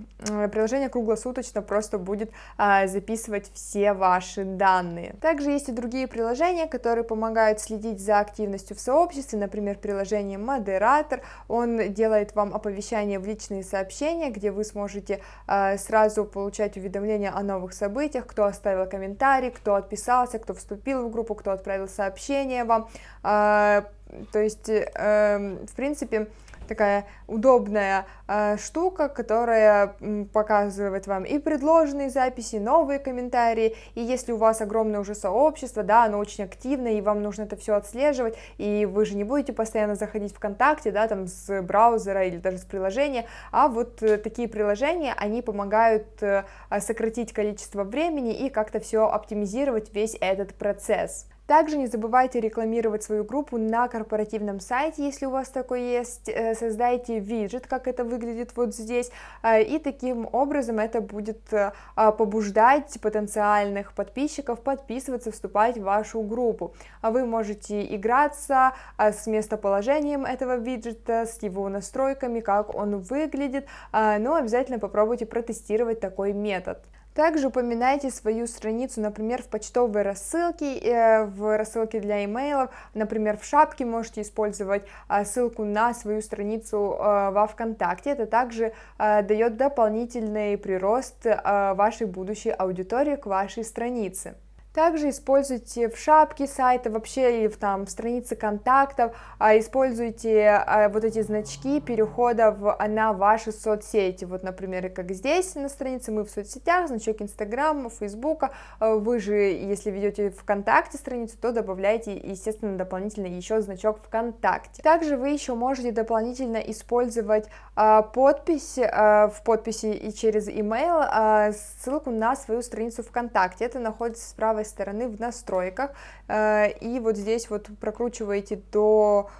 приложение круглосуточно просто будет а, записывать все ваши данные. Также есть и другие приложения, которые помогают следить за активностью в сообществе, например, приложение Модератор, он делает вам оповещания в личные сообщения, где вы сможете а, сразу получать уведомления о новых событиях, кто оставил комментарий, кто отписался, кто вступил в группу, кто отправил сообщение вам, а, то есть, э, в принципе, такая удобная э, штука, которая показывает вам и предложенные записи, новые комментарии, и если у вас огромное уже сообщество, да, оно очень активно, и вам нужно это все отслеживать, и вы же не будете постоянно заходить ВКонтакте, да, там с браузера или даже с приложения, а вот э, такие приложения, они помогают э, сократить количество времени и как-то все оптимизировать весь этот процесс. Также не забывайте рекламировать свою группу на корпоративном сайте, если у вас такой есть, э, создайте виджет, как это выглядит вот здесь, э, и таким образом это будет э, а, побуждать потенциальных подписчиков подписываться, вступать в вашу группу. А вы можете играться с местоположением этого виджета, с его настройками, как он выглядит, но обязательно попробуйте протестировать такой метод. Также упоминайте свою страницу, например, в почтовой рассылке, э, в рассылке для имейлов, например, в шапке можете использовать а, ссылку на свою страницу э, во ВКонтакте. Это также э, дает дополнительный прирост вашей будущей аудитории к вашей странице. Также используйте в шапке сайта, вообще или в, там, в странице контактов, а, используйте а, вот эти значки перехода в, на ваши соцсети. Вот, например, как здесь на странице мы в соцсетях, значок Инстаграма, Фейсбука. А, вы же, если ведете ВКонтакте страницу, то добавляйте, естественно, дополнительно еще значок ВКонтакте. Также вы еще можете дополнительно использовать подпись а, в подписи и через email а, ссылку на свою страницу ВКонтакте. Это находится с правой стороны в настройках, и вот здесь вот прокручиваете до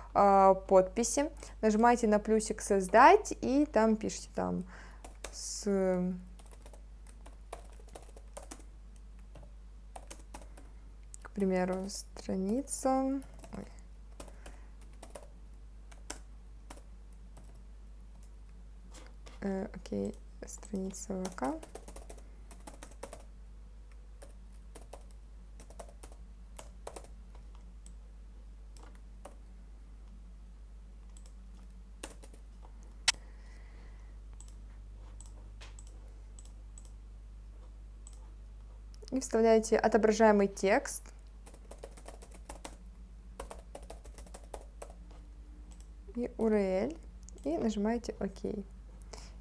подписи, нажимаете на плюсик «Создать», и там пишите там с... К примеру, страница... Э, окей, страница ВК. и вставляете отображаемый текст. И URL. И нажимаете ОК.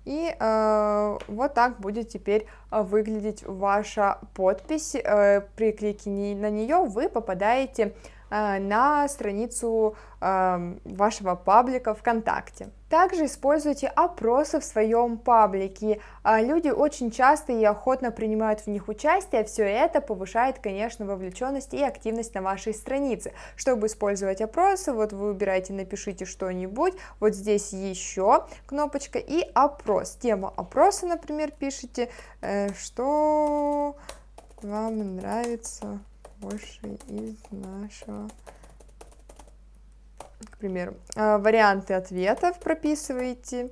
И э, вот так будет теперь э, выглядеть ваша подпись. Э, при клике на нее вы попадаете Э, на страницу эм, вашего паблика ВКонтакте. Также используйте опросы в своем паблике. Э, люди очень часто и охотно принимают в них участие, все это повышает, конечно, вовлеченность и активность на вашей странице. Чтобы использовать опросы, вот вы выбираете «Напишите что-нибудь», вот здесь еще кнопочка и «Опрос». Тему опроса, например, пишите, э, что вам нравится больше из нашего к примеру а, варианты ответов прописываете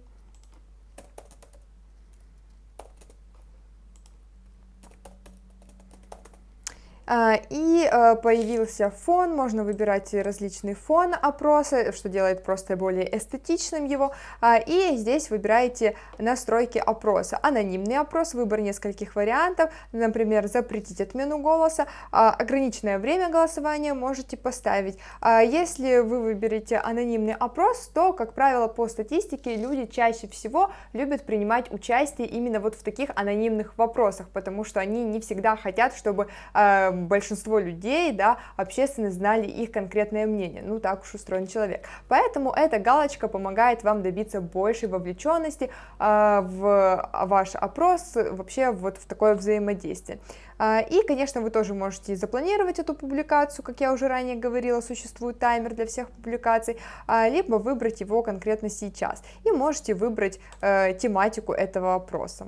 и а, появился фон, можно выбирать различный фон опроса, что делает просто более эстетичным его, а, и здесь выбираете настройки опроса, анонимный опрос, выбор нескольких вариантов, например, запретить отмену голоса, ограниченное время голосования можете поставить. Если вы выберете анонимный опрос, то, как правило, по статистике люди чаще всего любят принимать участие именно вот в таких анонимных вопросах, потому что они не всегда хотят, чтобы большинство людей, да, общественно знали их конкретное мнение, ну так уж устроен человек. Поэтому эта галочка помогает вам добиться большей вовлеченности э, в ваш опрос, вообще вот в такое взаимодействие. А, и, конечно, вы тоже можете запланировать эту публикацию, как я уже ранее говорила, существует таймер для всех публикаций, а, либо выбрать его конкретно сейчас. И можете выбрать э, тематику этого опроса.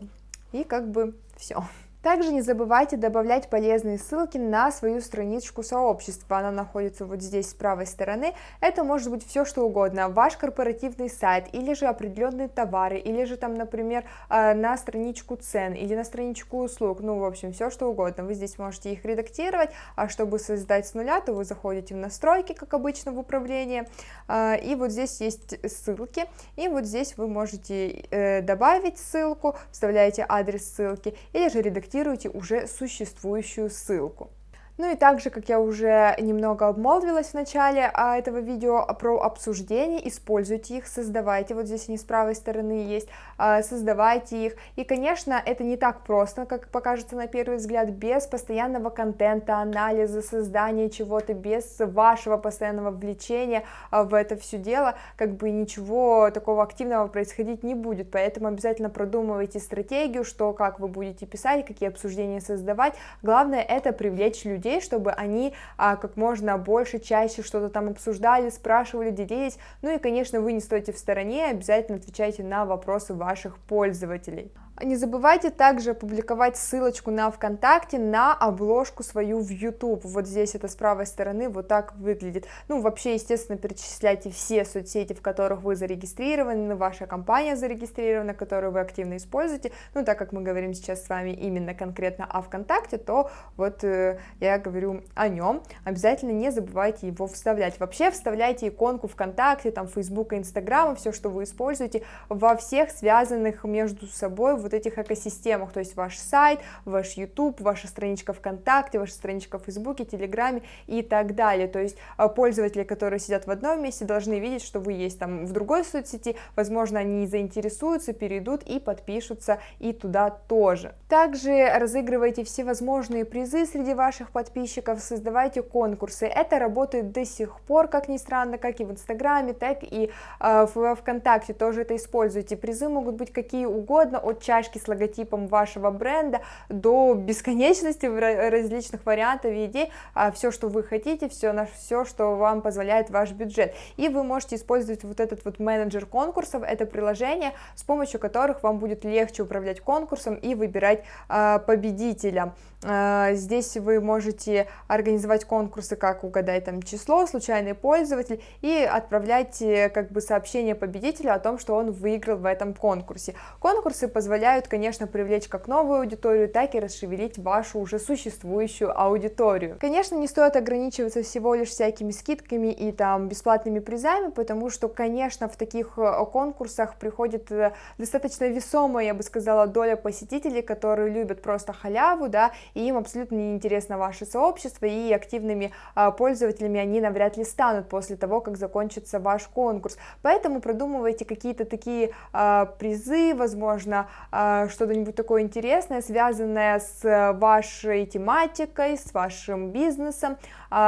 И как бы все. Также не забывайте добавлять полезные ссылки на свою страничку сообщества, она находится вот здесь с правой стороны. Это может быть все что угодно, ваш корпоративный сайт, или же определенные товары, или же там, например, э, на страничку цен, или на страничку услуг, ну, в общем, все что угодно. Вы здесь можете их редактировать, а чтобы создать с нуля, то вы заходите в настройки, как обычно в управление, э, и вот здесь есть ссылки, и вот здесь вы можете э, добавить ссылку, вставляете адрес ссылки, или же редактировать редактируете уже существующую ссылку. Ну и также, как я уже немного обмолвилась в начале а, этого видео про обсуждение, используйте их, создавайте, вот здесь они с правой стороны есть, а, создавайте их. И, конечно, это не так просто, как покажется на первый взгляд, без постоянного контента, анализа, создания чего-то, без вашего постоянного влечения а, в это все дело, как бы ничего такого активного происходить не будет, поэтому обязательно продумывайте стратегию, что, как вы будете писать, какие обсуждения создавать, главное это привлечь людей людей, чтобы они а, как можно больше, чаще что-то там обсуждали, спрашивали, делились. Ну и, конечно, вы не стойте в стороне, обязательно отвечайте на вопросы ваших пользователей. Не забывайте также опубликовать ссылочку на ВКонтакте на обложку свою в YouTube. Вот здесь это с правой стороны вот так выглядит. Ну, вообще, естественно, перечисляйте все соцсети, в которых вы зарегистрированы, ваша компания зарегистрирована, которую вы активно используете. Ну, так как мы говорим сейчас с вами именно конкретно о ВКонтакте, то вот э, я говорю о нем. Обязательно не забывайте его вставлять. Вообще, вставляйте иконку ВКонтакте, там, Фейсбука, Инстаграма, все, что вы используете, во всех связанных между собой вот этих экосистемах, то есть ваш сайт, ваш YouTube, ваша страничка ВКонтакте, ваша страничка в Фейсбуке, Телеграме и так далее, то есть а, пользователи, которые сидят в одном месте, должны видеть, что вы есть там в другой соцсети, возможно, они заинтересуются, перейдут и подпишутся и туда тоже. Также разыгрывайте всевозможные призы среди ваших подписчиков, создавайте конкурсы, это работает до сих пор, как ни странно, как и в Инстаграме, так и э, в ВКонтакте тоже это используйте, призы могут быть какие угодно, от чашки с логотипом вашего бренда до бесконечности различных вариантов и идей, а все, что вы хотите, все, на все, что вам позволяет ваш бюджет, и вы можете использовать вот этот вот менеджер конкурсов, это приложение, с помощью которых вам будет легче управлять конкурсом и выбирать э, победителя. Э, здесь вы можете организовать конкурсы, как угадать там число, случайный пользователь, и отправлять э, как бы сообщение победителю о том, что он выиграл в этом конкурсе. Конкурсы позволяют, конечно, привлечь как новую аудиторию, так и расшевелить вашу уже существующую аудиторию. Конечно, не стоит ограничиваться всего лишь всякими скидками и там бесплатными призами, потому что, конечно, в таких э, конкурсах приходит достаточно весомая, я бы сказала, доля посетителей, которые любят просто халяву, да, и им абсолютно не интересно ваше сообщество, и активными а, пользователями они навряд ли станут после того, как закончится ваш конкурс. Поэтому продумывайте какие-то такие а, призы, возможно, а, что-нибудь такое интересное, связанное с вашей тематикой, с вашим бизнесом,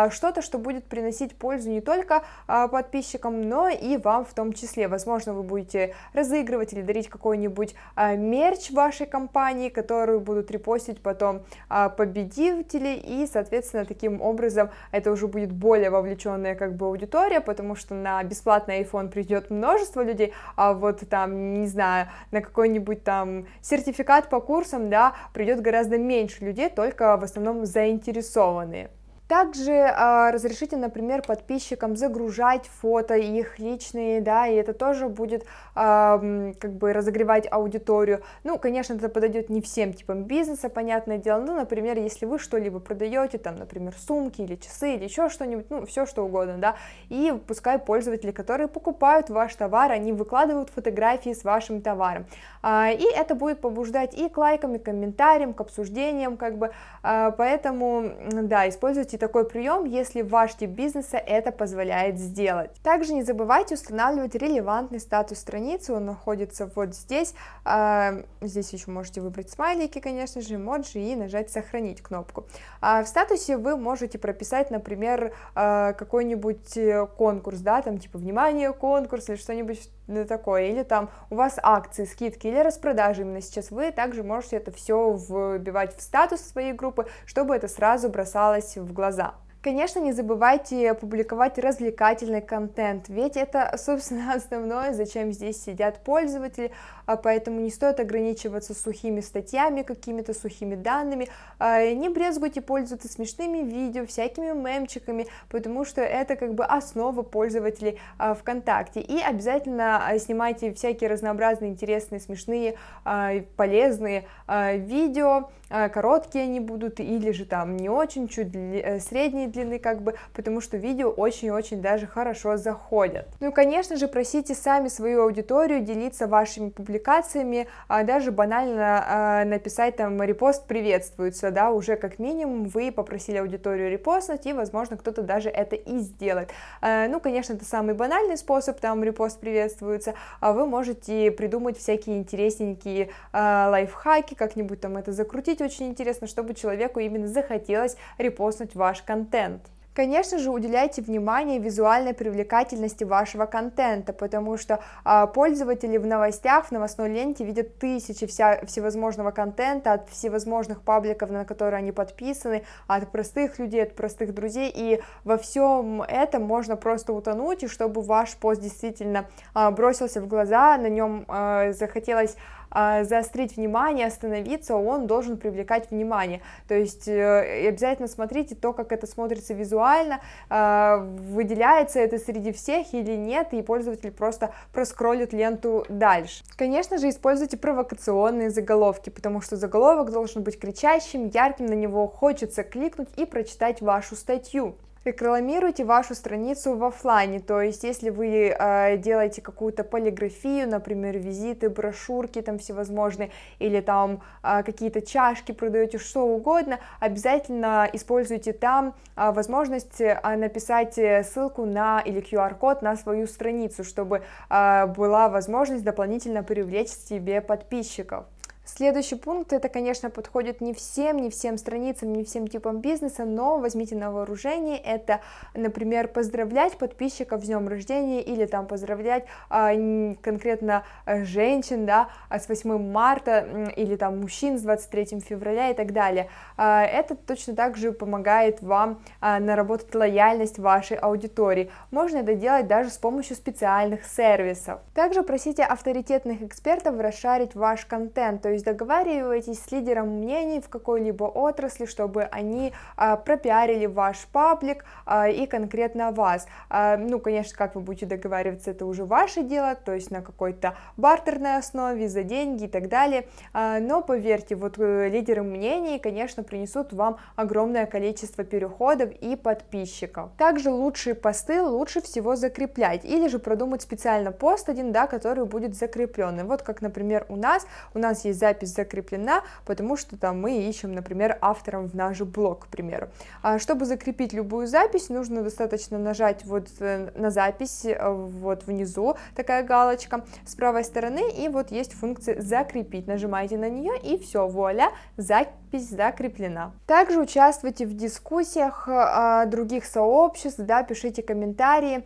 что-то, что будет приносить пользу не только подписчикам, но и вам в том числе. Возможно, вы будете разыгрывать или дарить какой-нибудь мерч вашей компании, которую будут репостить потом победители, и, соответственно, таким образом это уже будет более вовлеченная как бы аудитория, потому что на бесплатный iPhone придет множество людей, а вот там, не знаю, на какой-нибудь там сертификат по курсам, да, придет гораздо меньше людей, только в основном заинтересованные. Также э, разрешите, например, подписчикам загружать фото их личные, да, и это тоже будет э, как бы разогревать аудиторию. Ну, конечно, это подойдет не всем типам бизнеса, понятное дело. Ну, например, если вы что-либо продаете, там, например, сумки или часы или еще что-нибудь, ну, все что угодно, да, и пускай пользователи, которые покупают ваш товар, они выкладывают фотографии с вашим товаром. А, и это будет побуждать и к лайкам, и к комментариям, к обсуждениям, как бы, а, поэтому, да, используйте используйте такой прием, если ваш тип бизнеса это позволяет сделать. Также не забывайте устанавливать релевантный статус страницы, он находится вот здесь, а, здесь еще можете выбрать смайлики, конечно же, эмоджи и нажать сохранить кнопку. А в статусе вы можете прописать, например, а, какой-нибудь э, конкурс, да, там типа внимание, конкурс или что-нибудь такое, или там у вас акции, скидки или распродажи именно сейчас, вы также можете это все вбивать в статус своей группы, чтобы это сразу бросалось в глаза. Конечно, не забывайте публиковать развлекательный контент, ведь это, собственно, основное, зачем здесь сидят пользователи, а поэтому не стоит ограничиваться сухими статьями, какими-то сухими данными, а, не брезгуйте пользоваться смешными видео, всякими мемчиками, потому что это как бы основа пользователей а, ВКонтакте, и обязательно снимайте всякие разнообразные, интересные, смешные, полезные видео, короткие они будут, или же там не очень, чуть э, средние длины, как бы, потому что видео очень-очень даже хорошо заходят. Ну и, конечно же, просите сами свою аудиторию делиться вашими публикациями, а даже банально а, написать там репост приветствуется, да, уже как минимум вы попросили аудиторию репостнуть, и, возможно, кто-то даже это и сделает. А, ну, конечно, это самый банальный способ, там репост приветствуется, а вы можете придумать всякие интересненькие а, лайфхаки, как-нибудь там это закрутить очень интересно, чтобы человеку именно захотелось репостнуть ваш контент. Контент. Конечно же, уделяйте внимание визуальной привлекательности вашего контента, потому что а, пользователи в новостях, в новостной ленте видят тысячи вся, всевозможного контента от всевозможных пабликов, на которые они подписаны, от простых людей, от простых друзей, и во всем этом можно просто утонуть, и чтобы ваш пост действительно а, бросился в глаза, на нем а, захотелось заострить внимание, остановиться, он должен привлекать внимание. То есть э, обязательно смотрите то, как это смотрится визуально, а, выделяется это среди всех или нет, и пользователь просто проскроллит ленту дальше. Конечно же, используйте провокационные заголовки, потому что заголовок должен быть кричащим, ярким, на него хочется кликнуть и прочитать вашу статью. Рекламируйте вашу страницу в офлайне, то есть если вы э, делаете какую-то полиграфию, например, визиты, брошюрки там всевозможные, или там э, какие-то чашки продаете, что угодно, обязательно используйте там э, возможность э, написать ссылку на или QR-код на свою страницу, чтобы э, была возможность дополнительно привлечь себе подписчиков. Следующий пункт, это, конечно, подходит не всем, не всем страницам, не всем типам бизнеса, но возьмите на вооружение, это, например, поздравлять подписчиков с днем рождения или там поздравлять а, конкретно а, женщин, да, а с 8 марта или там мужчин с 23 февраля и так далее. А, это точно так же помогает вам наработать лояльность вашей аудитории. Можно это делать даже с помощью специальных сервисов. Также просите авторитетных экспертов расшарить ваш контент, то есть договаривайтесь с лидером мнений в какой-либо отрасли, чтобы они а, пропиарили ваш паблик а, и конкретно вас. А, ну, конечно, как вы будете договариваться, это уже ваше дело, то есть на какой-то бартерной основе, за деньги и так далее, но поверьте, вот э, лидеры мнений, конечно, принесут вам огромное количество переходов и подписчиков. Также лучшие посты лучше всего закреплять, или же продумать специально пост один, да, который будет закрепленный. Вот как, например, у нас, у нас есть запись закреплена, потому что там мы ищем, например, автором в наш блог, к примеру. А чтобы закрепить любую запись, нужно достаточно нажать вот э, на запись, э, вот внизу такая галочка с правой стороны, и вот есть функция закрепить. Нажимаете на нее, и все, вуаля, запись закреплена. Также участвуйте в дискуссиях а, других сообществ, да, пишите комментарии,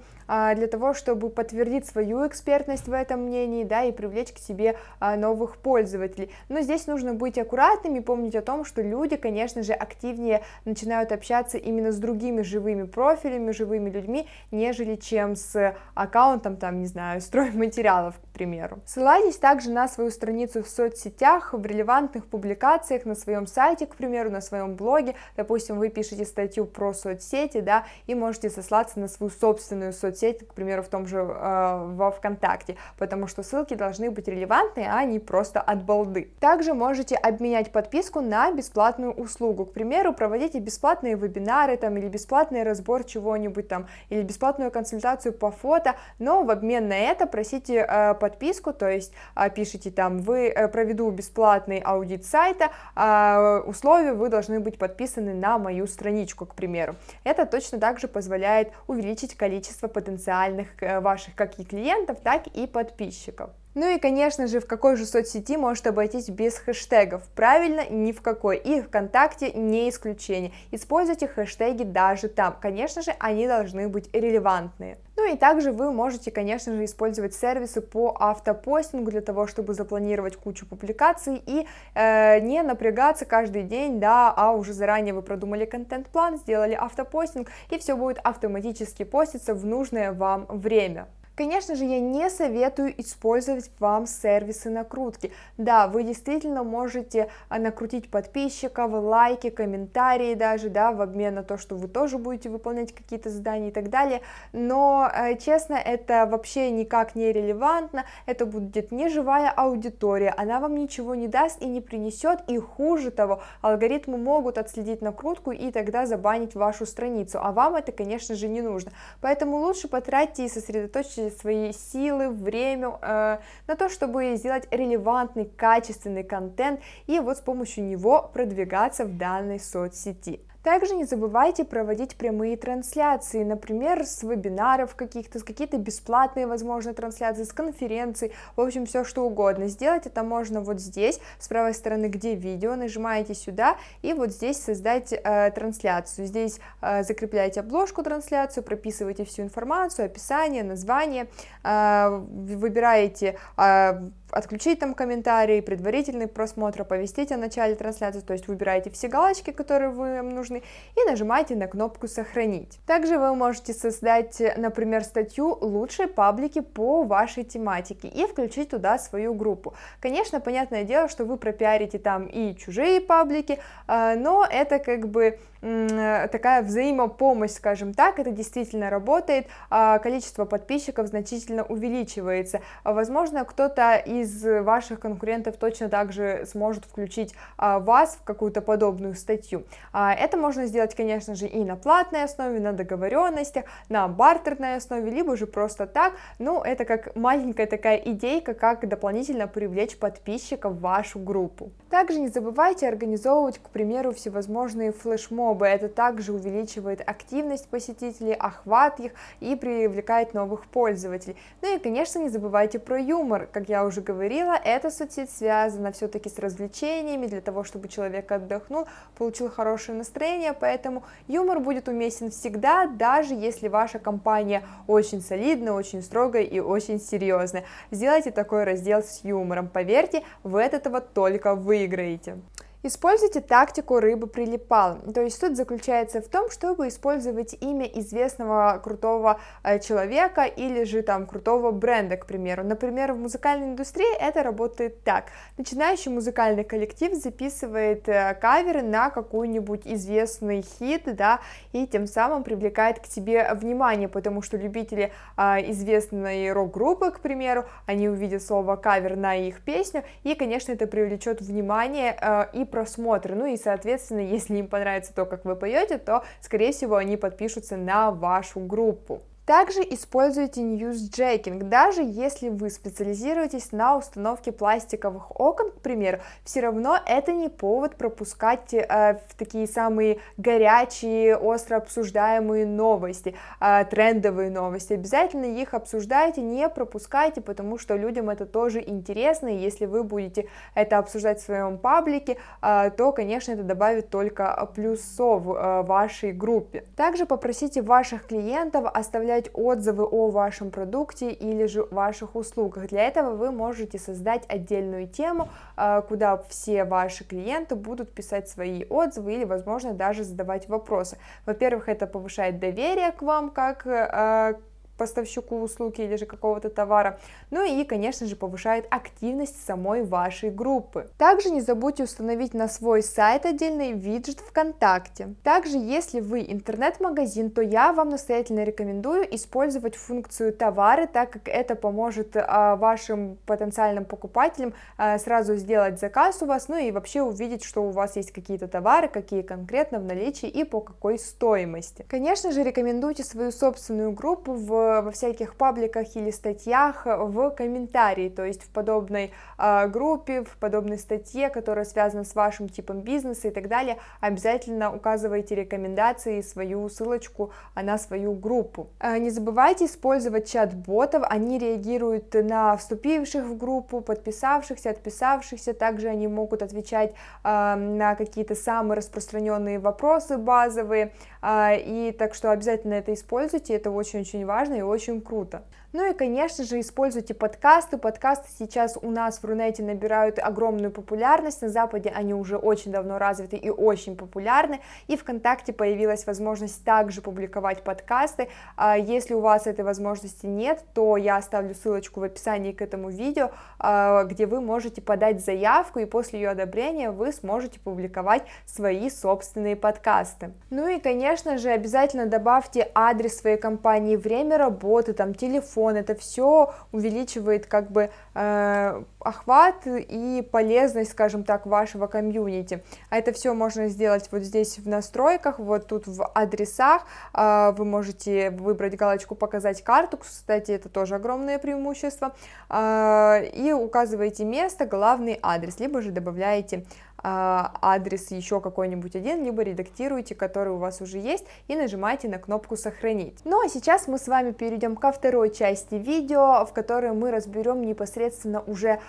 для того, чтобы подтвердить свою экспертность в этом мнении, да, и привлечь к себе а, новых пользователей. Но здесь нужно быть аккуратными, помнить о том, что люди, конечно же, активнее начинают общаться именно с другими живыми профилями, живыми людьми, нежели чем с аккаунтом, там, не знаю, стройматериалов, примеру. Ссылайтесь также на свою страницу в соцсетях, в релевантных публикациях, на своем сайте, к примеру, на своем блоге, допустим, вы пишете статью про соцсети, да, и можете сослаться на свою собственную соцсеть, соцсеть, к примеру, в том же э, во ВКонтакте, потому что ссылки должны быть релевантные, а не просто от балды. Также можете обменять подписку на бесплатную услугу, к примеру, проводите бесплатные вебинары там или бесплатный разбор чего-нибудь там, или бесплатную консультацию по фото, но в обмен на это просите э, подписку, то есть э, пишите там, вы э, проведу бесплатный аудит сайта, э, условия вы должны быть подписаны на мою страничку, к примеру. Это точно также позволяет увеличить количество потенциальных потенциальных э, ваших как и клиентов, так и подписчиков. Ну и, конечно же, в какой же соцсети может обойтись без хэштегов? Правильно, ни в какой. И ВКонтакте не исключение. Используйте хэштеги даже там. Конечно же, они должны быть релевантные. Ну и также вы можете, конечно же, использовать сервисы по автопостингу для того, чтобы запланировать кучу публикаций и э, не напрягаться каждый день, да, а уже заранее вы продумали контент-план, сделали автопостинг, и все будет автоматически поститься в нужное вам время. Конечно же, я не советую использовать вам сервисы накрутки. Да, вы действительно можете а, накрутить подписчиков, лайки, комментарии даже, да, в обмен на то, что вы тоже будете выполнять какие-то задания и так далее, но, э, честно, это вообще никак не релевантно, это будет не живая аудитория, она вам ничего не даст и не принесет, и хуже того, алгоритмы могут отследить накрутку и тогда забанить вашу страницу, а вам это, конечно же, не нужно, поэтому лучше потратьте и сосредоточьтесь свои силы, время э, на то, чтобы сделать релевантный, качественный контент и вот с помощью него продвигаться в данной соцсети. Также не забывайте проводить прямые трансляции, например, с вебинаров каких-то, с какие-то бесплатные, возможно, трансляции, с конференций, в общем, все что угодно. Сделать это можно вот здесь, с правой стороны, где видео, нажимаете сюда, и вот здесь создать э, трансляцию. Здесь э, закрепляете обложку трансляцию, прописываете всю информацию, описание, название, э, выбираете э, отключить там комментарии, предварительный просмотр, оповестить о начале трансляции, то есть выбираете все галочки, которые вам нужны, и нажимаете на кнопку «Сохранить». Также вы можете создать, например, статью «Лучшие паблики по вашей тематике» и включить туда свою группу. Конечно, понятное дело, что вы пропиарите там и чужие паблики, а, но это как бы такая взаимопомощь, скажем так, это действительно работает, а количество подписчиков значительно увеличивается. Возможно, кто-то из ваших конкурентов точно также сможет включить а, вас в какую-то подобную статью. А, это можно сделать, конечно же, и на платной основе, на договоренностях, на бартерной основе, либо же просто так, ну, это как маленькая такая идейка, как дополнительно привлечь подписчиков в вашу группу. Также не забывайте организовывать, к примеру, всевозможные флешмобы, это также увеличивает активность посетителей, охват их и привлекает новых пользователей. Ну и, конечно, не забывайте про юмор, как я уже говорила, эта соцсеть связана все-таки с развлечениями, для того, чтобы человек отдохнул, получил хорошее настроение, поэтому юмор будет уместен всегда, даже если ваша компания очень солидная, очень строгая и очень серьезная. Сделайте такой раздел с юмором, поверьте, вы от этого только выиграете. Используйте тактику рыбы прилипал. То есть суть заключается в том, чтобы использовать имя известного крутого э, человека или же там крутого бренда, к примеру. Например, в музыкальной индустрии это работает так. Начинающий музыкальный коллектив записывает э, каверы на какой-нибудь известный хит, да, и тем самым привлекает к себе внимание, потому что любители э, известной рок-группы, к примеру, они увидят слово кавер на их песню, и, конечно, это привлечет внимание и просмотры, ну и, соответственно, если им понравится то, как вы поете, то, скорее всего, они подпишутся на вашу группу. Также используйте ньюсджекинг, даже если вы специализируетесь на установке пластиковых окон, к примеру, все равно это не повод пропускать э, такие самые горячие, остро обсуждаемые новости, э, трендовые новости, обязательно их обсуждайте, не пропускайте, потому что людям это тоже интересно, и если вы будете это обсуждать в своем паблике, э, то, конечно, это добавит только плюсов э, вашей группе. Также попросите ваших клиентов оставлять оставлять отзывы о вашем продукте или же ваших услугах. Для этого вы можете создать отдельную тему, а, куда все ваши клиенты будут писать свои отзывы или, возможно, даже задавать вопросы. Во-первых, это повышает доверие к вам как а, поставщику услуги или же какого-то товара, ну и, конечно же, повышает активность самой вашей группы. Также не забудьте установить на свой сайт отдельный виджет ВКонтакте. Также, если вы интернет-магазин, то я вам настоятельно рекомендую использовать функцию товары, так как это поможет а, вашим потенциальным покупателям а, сразу сделать заказ у вас, ну и вообще увидеть, что у вас есть какие-то товары, какие конкретно в наличии и по какой стоимости. Конечно же, рекомендуйте свою собственную группу в во всяких пабликах или статьях в комментарии, то есть в подобной э, группе, в подобной статье, которая связана с вашим типом бизнеса и так далее, обязательно указывайте рекомендации и свою ссылочку на свою группу. Э, не забывайте использовать чат-ботов, они реагируют на вступивших в группу, подписавшихся, отписавшихся, также они могут отвечать на какие-то самые распространенные вопросы базовые, и так что обязательно это используйте, это очень-очень важно, и очень круто. Ну и, конечно же, используйте подкасты. Подкасты сейчас у нас в Рунете набирают огромную популярность. На Западе они уже очень давно развиты и очень популярны. И ВКонтакте появилась возможность также публиковать подкасты. А если у вас этой возможности нет, то я оставлю ссылочку в описании к этому видео, а, где вы можете подать заявку, и после ее одобрения вы сможете публиковать свои собственные подкасты. Ну и, конечно же, обязательно добавьте адрес своей компании, время работы, там, телефон, телефон, это все увеличивает как бы э, охват и полезность, скажем так, вашего комьюнити. А это все можно сделать вот здесь в настройках, вот тут в адресах, э, вы можете выбрать галочку «Показать карту», кстати, это тоже огромное преимущество, э, и указываете место, главный адрес, либо же добавляете а, адрес еще какой-нибудь один, либо редактируйте, который у вас уже есть, и нажимаете на кнопку «Сохранить». Ну а сейчас мы с вами перейдем ко второй части видео, в которой мы разберем непосредственно уже а,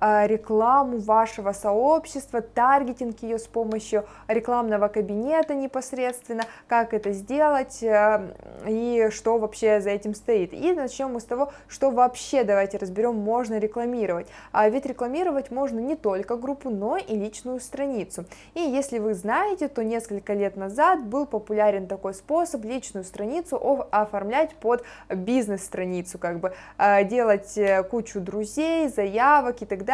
рекламу вашего сообщества, таргетинг ее с помощью рекламного кабинета непосредственно, как это сделать э, и что вообще за этим стоит. И начнем мы с того, что вообще, давайте разберем, можно рекламировать. А ведь рекламировать можно не только группу, но и личную страницу страницу. И если вы знаете, то несколько лет назад был популярен такой способ личную страницу оформлять под бизнес-страницу, как бы делать кучу друзей, заявок и так далее,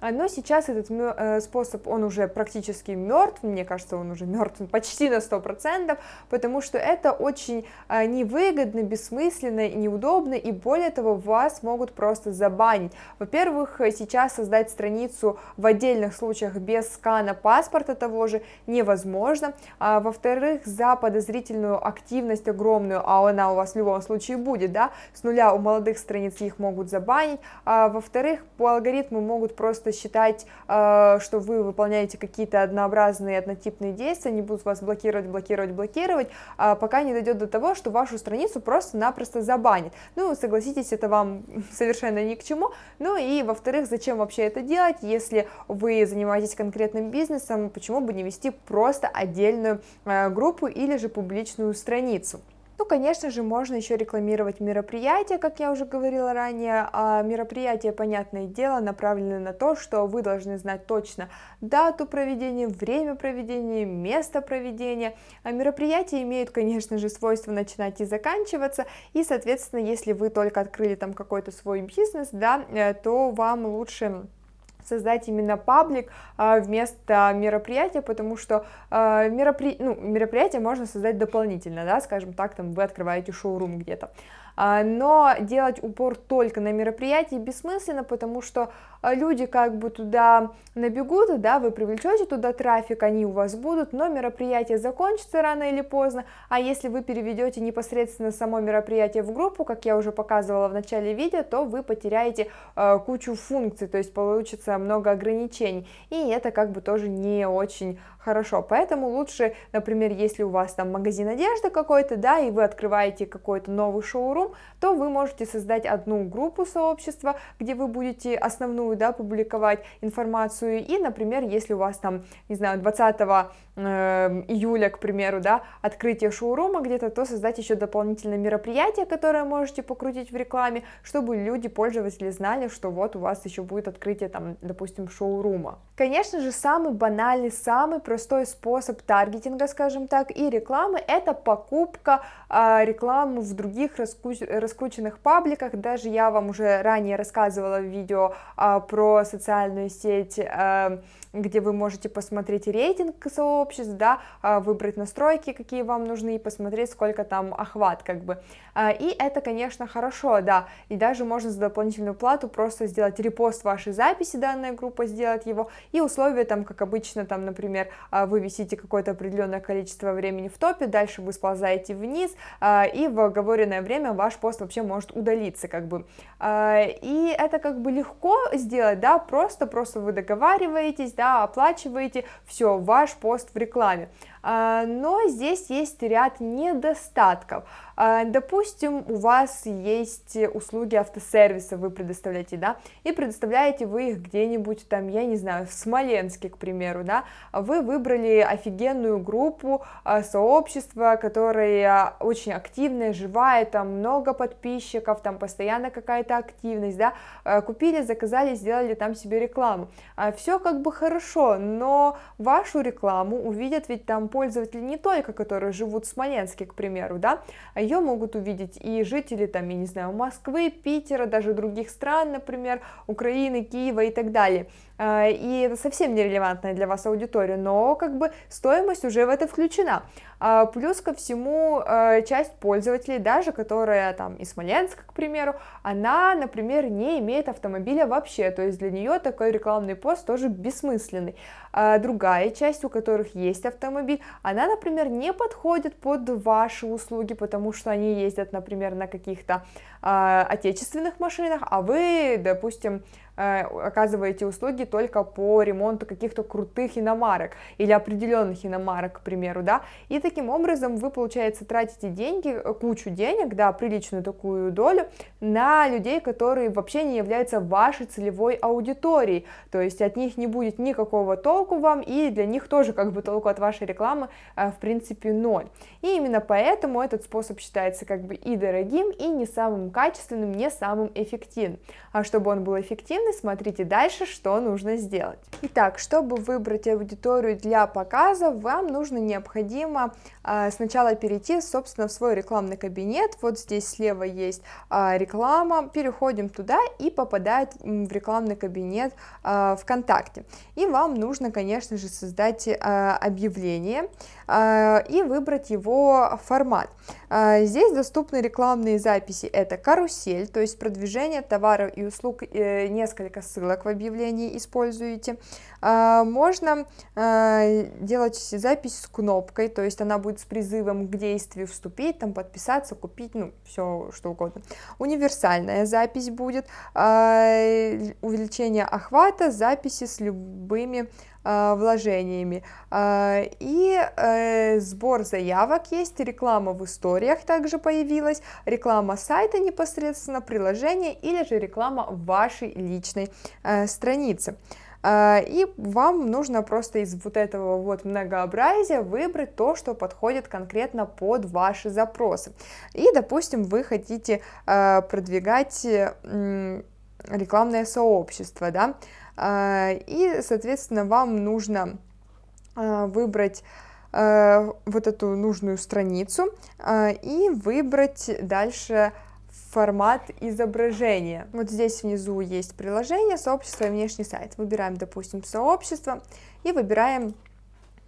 но сейчас этот способ, он уже практически мертв, мне кажется, он уже мертв почти на 100%, потому что это очень невыгодно, бессмысленно, неудобно, и более того, вас могут просто забанить. Во-первых, сейчас создать страницу в отдельных случаях без скана паспорта того же невозможно, а, во-вторых, за подозрительную активность огромную, а она у вас в любом случае будет, да, с нуля у молодых страниц их могут забанить, а, во-вторых, по алгоритму могут просто считать, а, что вы выполняете какие-то однообразные однотипные действия, они будут вас блокировать, блокировать, блокировать, а, пока не дойдет до того, что вашу страницу просто-напросто забанит. Ну, согласитесь, это вам совершенно ни к чему. Ну и, во-вторых, зачем вообще это делать, если вы занимаетесь конкретным бизнесом, почему бы не вести просто отдельную э, группу или же публичную страницу. Ну, конечно же, можно еще рекламировать мероприятия, как я уже говорила ранее. А мероприятия, понятное дело, направлены на то, что вы должны знать точно дату проведения, время проведения, место проведения. А мероприятия имеют, конечно же, свойство начинать и заканчиваться, и, соответственно, если вы только открыли там какой-то свой бизнес, да, э, то вам лучше создать именно паблик а, вместо мероприятия, потому что а, меропри... ну, мероприятие можно создать дополнительно, да, скажем так, там вы открываете шоурум где-то. А, но делать упор только на мероприятии бессмысленно, потому что а, люди как бы туда набегут, да, вы привлечете туда трафик, они у вас будут, но мероприятие закончится рано или поздно, а если вы переведете непосредственно само мероприятие в группу, как я уже показывала в начале видео, то вы потеряете э, кучу функций, то есть получится много ограничений, и это как бы тоже не очень хорошо, поэтому лучше, например, если у вас там магазин одежды какой-то, да, и вы открываете какой-то новый шоурум, то вы можете создать одну группу сообщества, где вы будете основную, да, публиковать информацию, и, например, если у вас там, не знаю, 20 Эм, июля, к примеру, да, открытие шоурума где-то, то создать еще дополнительное мероприятие, которое можете покрутить в рекламе, чтобы люди, пользователи знали, что вот у вас еще будет открытие, там, допустим, шоурума. Конечно же, самый банальный, самый простой способ таргетинга, скажем так, и рекламы, это покупка э, рекламы в других раскруч... раскрученных пабликах, даже я вам уже ранее рассказывала в видео э, про социальную сеть э, где вы можете посмотреть рейтинг сообществ, да, а, выбрать настройки, какие вам нужны, и посмотреть, сколько там охват, как бы. А, и это, конечно, хорошо, да, и даже можно за дополнительную плату просто сделать репост вашей записи, данная группа, сделать его, и условия там, как обычно, там, например, а, вы висите какое-то определенное количество времени в топе, дальше вы сползаете вниз, и в оговоренное время ваш пост вообще может удалиться, как бы. И это как бы легко сделать, да, просто-просто вы договариваетесь, да, оплачиваете, все, ваш пост в рекламе. А, но здесь есть ряд недостатков. А, допустим, у вас есть услуги автосервиса, вы предоставляете, да, и предоставляете вы их где-нибудь там, я не знаю, в Смоленске, к примеру, да, вы выбрали офигенную группу, а, сообщество, которое очень активное, живая, там много подписчиков, там постоянно какая-то активность, да, купили, заказали, сделали там себе рекламу. Все как бы хорошо, но вашу рекламу увидят ведь там пользователи не только, которые живут в Смоленске, к примеру, да, ее могут увидеть и жители, там, я не знаю, Москвы, Питера, даже других стран, например, Украины, Киева и так далее. А, и это совсем нерелевантная для вас аудитория, но как бы стоимость уже в это включена. А, плюс ко всему, а, часть пользователей, даже которая там из Смоленска, к примеру, она, например, не имеет автомобиля вообще, то есть для нее такой рекламный пост тоже бессмысленный. Другая часть, у которых есть автомобиль, она, например, не подходит под ваши услуги, потому что они ездят, например, на каких-то отечественных машинах, а вы, допустим, оказываете услуги только по ремонту каких-то крутых иномарок или определенных иномарок, к примеру, да, и таким образом вы, получается, тратите деньги, э, кучу денег, да, приличную такую долю на людей, которые вообще не являются вашей целевой аудиторией, то есть от них не будет никакого толку вам, и для них тоже как бы толку от вашей рекламы рекламы в принципе ноль. И именно поэтому этот способ считается как бы и дорогим, и не самым качественным, не самым эффективным. А чтобы он был эффективный, смотрите дальше, что нужно сделать. Итак, чтобы выбрать аудиторию для показа, вам нужно необходимо а, сначала перейти, собственно, в свой рекламный кабинет. Вот здесь слева есть а, реклама, переходим туда и попадает в рекламный кабинет а, ВКонтакте. И вам нужно, конечно же, создать объявление и выбрать его формат. Здесь доступны рекламные записи, это карусель, то есть продвижение товаров и услуг, э, несколько ссылок в объявлении используете. Можно делать запись с кнопкой, то есть она будет с призывом к действию вступить, там подписаться, купить, ну, все что угодно. Универсальная запись будет, увеличение охвата, записи с любыми вложениями. Э, и э, сбор заявок есть, реклама в историях также появилась, реклама сайта непосредственно, приложения или же реклама вашей личной э, страницы. А, и вам нужно просто из вот этого вот многообразия выбрать то, что подходит конкретно под ваши запросы. И, допустим, вы хотите а, продвигать рекламное сообщество, да, а, и, соответственно, вам нужно выбрать вот эту нужную страницу и выбрать дальше формат изображения. Вот здесь внизу есть приложение, сообщество и внешний сайт. Выбираем, допустим, сообщество и выбираем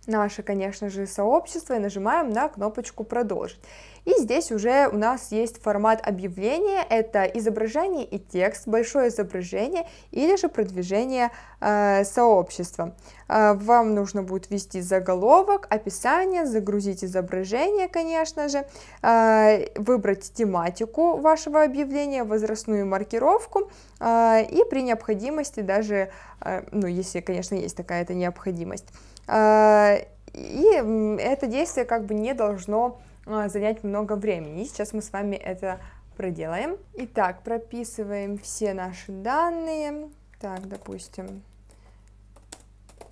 наше, конечно же, сообщество и нажимаем на кнопочку «Продолжить». И здесь уже у нас есть формат объявления, это изображение и текст, большое изображение или же продвижение э, сообщества. Э, вам нужно будет ввести заголовок, описание, загрузить изображение, конечно же, э, выбрать тематику вашего объявления, возрастную маркировку э, и при необходимости даже, э, ну если, конечно, есть такая-то необходимость, и это действие как бы не должно а, занять много времени. И сейчас мы с вами это проделаем. Итак, прописываем все наши данные. Так, допустим,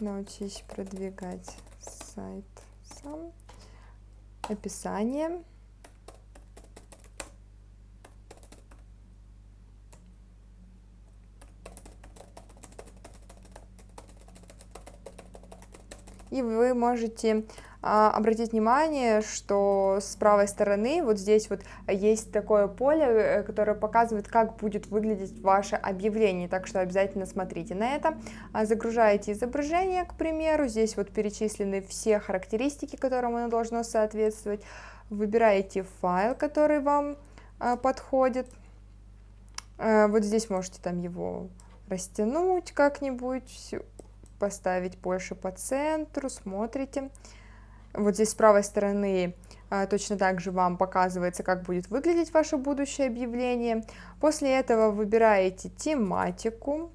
научись продвигать сайт сам. Описание. И вы можете а, обратить внимание, что с правой стороны вот здесь вот есть такое поле, э, которое показывает, как будет выглядеть ваше объявление, так что обязательно смотрите на это. А, загружаете изображение, к примеру, здесь вот перечислены все характеристики, которым оно должно соответствовать. Выбираете файл, который вам а, подходит. Вот здесь можете там его растянуть как-нибудь, поставить больше по центру, смотрите. Вот здесь с правой стороны а, точно так же вам показывается, как будет выглядеть ваше будущее объявление. После этого выбираете тематику,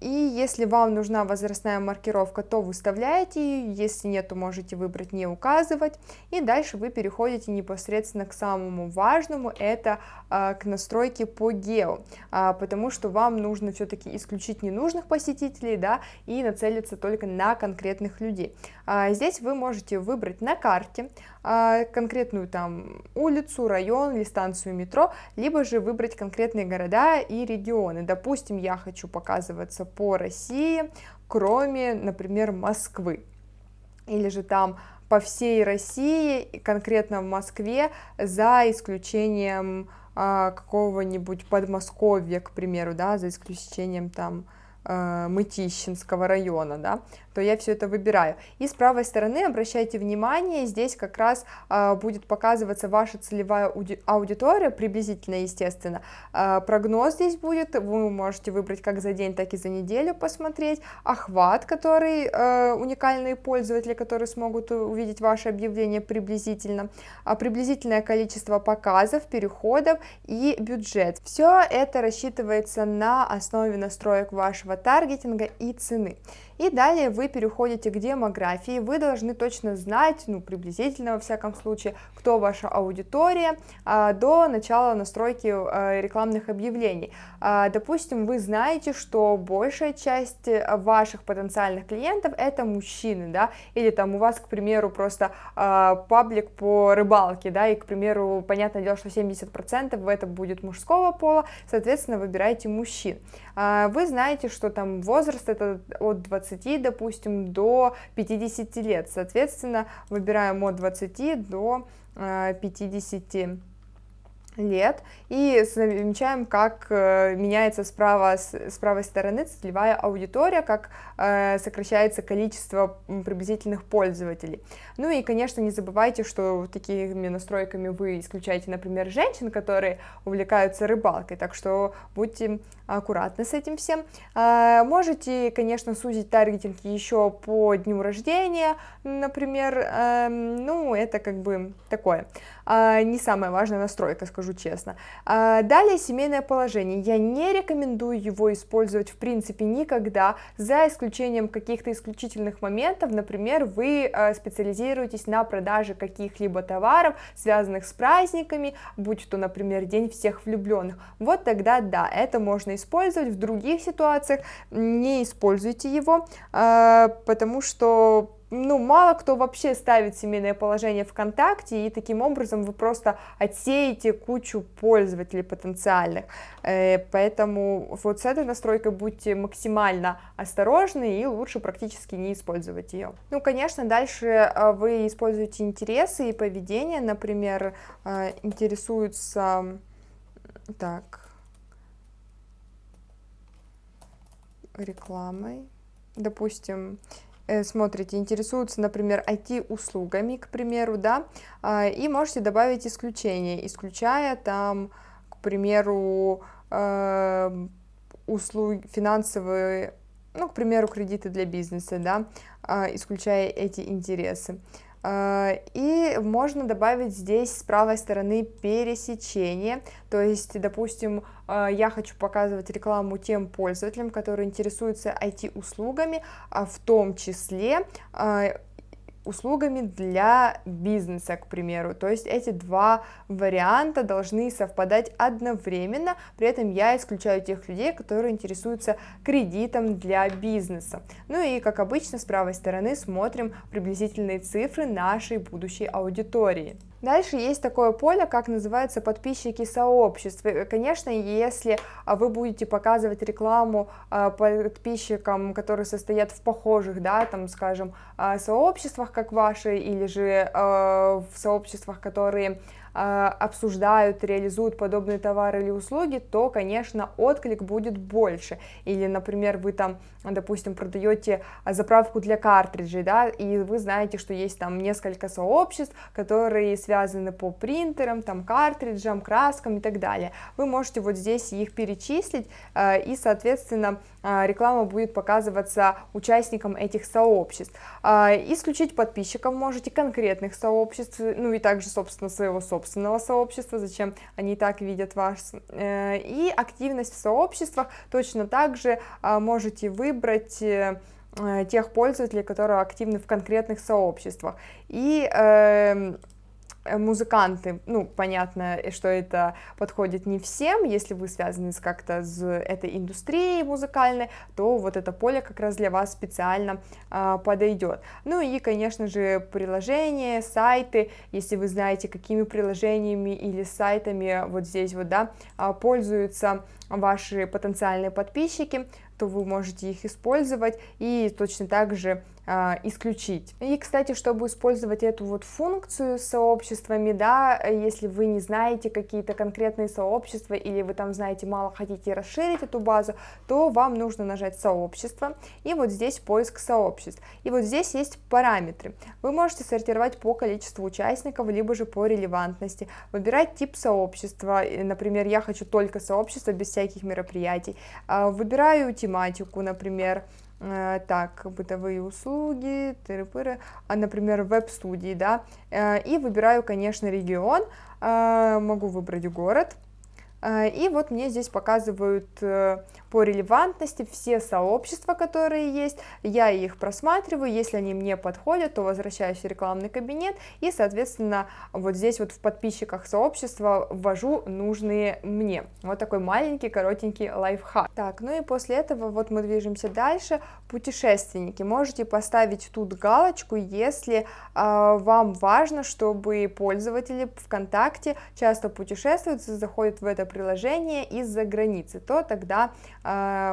и если вам нужна возрастная маркировка, то выставляете ее, если нет, то можете выбрать не указывать. И дальше вы переходите непосредственно к самому важному, это а, к настройке по гео, а, потому что вам нужно все-таки исключить ненужных посетителей, да, и нацелиться только на конкретных людей. А, здесь вы можете выбрать на карте, конкретную там улицу, район или станцию метро, либо же выбрать конкретные города и регионы. Допустим, я хочу показываться по России, кроме, например, Москвы. Или же там по всей России, конкретно в Москве, за исключением а, какого-нибудь Подмосковья, к примеру, да, за исключением там э, Мытищинского района, да, то я все это выбираю. И с правой стороны обращайте внимание, здесь как раз э, будет показываться ваша целевая аудитория, приблизительно, естественно. Э, прогноз здесь будет, вы можете выбрать как за день, так и за неделю посмотреть. Охват, который э, уникальные пользователи, которые смогут увидеть ваше объявление приблизительно. Приблизительное количество показов, переходов и бюджет. Все это рассчитывается на основе настроек вашего таргетинга и цены. И далее вы переходите к демографии, вы должны точно знать, ну, приблизительно во всяком случае, кто ваша аудитория а, до начала настройки а, рекламных объявлений. А, допустим, вы знаете, что большая часть ваших потенциальных клиентов это мужчины, да, или там у вас, к примеру, просто а, паблик по рыбалке, да, и, к примеру, понятное дело, что 70% это будет мужского пола, соответственно, выбирайте мужчин. Вы знаете, что там возраст это от 20, допустим, до 50 лет, соответственно, выбираем от 20 до 50 а, лет и замечаем, как э, меняется справа, с правой стороны целевая аудитория, как э, сокращается количество приблизительных пользователей. Ну и, конечно, не забывайте, что такими настройками вы исключаете, например, женщин, которые увлекаются рыбалкой, так что будьте аккуратны с этим всем. Э, можете, конечно, сузить таргетинг еще по дню рождения, например, эм, ну, это как бы такое, не самая важная настройка, скажу честно. А, далее семейное положение. Я не рекомендую его использовать в принципе никогда, за исключением каких-то исключительных моментов. Например, вы а, специализируетесь на продаже каких-либо товаров, связанных с праздниками, будь то, например, День всех влюбленных. Вот тогда да, это можно использовать. В других ситуациях не используйте его, а, потому что ну, мало кто вообще ставит семейное положение ВКонтакте, и таким образом вы просто отсеете кучу пользователей потенциальных. Э, поэтому вот с этой настройкой будьте максимально осторожны и лучше практически не использовать ее. Ну, конечно, дальше э, вы используете интересы и поведение, например, э, интересуются... Так... рекламой. Допустим, смотрите, интересуются, например, IT-услугами, к примеру, да, а, и можете добавить исключение, исключая там, к примеру, э, услуги финансовые, ну, к примеру, кредиты для бизнеса, да, а, исключая эти интересы. А, и можно добавить здесь с правой стороны пересечение, то есть, допустим, а, я хочу показывать рекламу тем пользователям, которые интересуются IT-услугами, а в том числе услугами для бизнеса, к примеру. То есть эти два варианта должны совпадать одновременно, при этом я исключаю тех людей, которые интересуются кредитом для бизнеса. Ну и, как обычно, с правой стороны смотрим приблизительные цифры нашей будущей аудитории. Дальше есть такое поле, как называется подписчики сообществ. Конечно, если а, вы будете показывать рекламу а, подписчикам, которые состоят в похожих, да, там, скажем, а, сообществах, как ваши, или же в сообществах, которые обсуждают, реализуют подобные товары или услуги, то, конечно, отклик будет больше. Или, например, вы там, допустим, продаете заправку для картриджей, да, и вы знаете, что есть там несколько сообществ, которые связаны по принтерам, там, картриджам, краскам и так далее. Вы можете вот здесь их перечислить, а, и, соответственно, а, реклама будет показываться участникам этих сообществ. Исключить подписчиков можете конкретных сообществ, ну и также, собственно, своего собственного собственного сообщества, зачем они так видят вас. Э, и активность в сообществах точно так же а, можете выбрать э, э, тех пользователей, которые активны в конкретных сообществах. И эм, музыканты, ну, понятно, что это подходит не всем, если вы связаны с как-то с этой индустрией музыкальной, то вот это поле как раз для вас специально а, подойдет. Ну и, конечно же, приложения, сайты, если вы знаете, какими приложениями или сайтами вот здесь вот, да, а, пользуются ваши потенциальные подписчики, то вы можете их использовать. И точно так же исключить. И, кстати, чтобы использовать эту вот функцию с сообществами, да, если вы не знаете какие-то конкретные сообщества или вы там знаете мало, хотите расширить эту базу, то вам нужно нажать сообщество и вот здесь поиск сообществ. И вот здесь есть параметры. Вы можете сортировать по количеству участников, либо же по релевантности, выбирать тип сообщества, например, я хочу только сообщество без всяких мероприятий, а, выбираю тематику, например, так, бытовые услуги, тыры-пыры, а, например, веб-студии, да, э, и выбираю, конечно, регион, э, могу выбрать город, И вот мне здесь показывают по релевантности все сообщества, которые есть, я их просматриваю, если они мне подходят, то возвращаюсь в рекламный кабинет и, соответственно, вот здесь вот в подписчиках сообщества ввожу нужные мне. Вот такой маленький, коротенький лайфхак. Так, ну и после этого вот мы движемся дальше. Путешественники, можете поставить тут галочку, если э, вам важно, чтобы пользователи ВКонтакте часто путешествуют, заходят в это приложение из-за границы, то тогда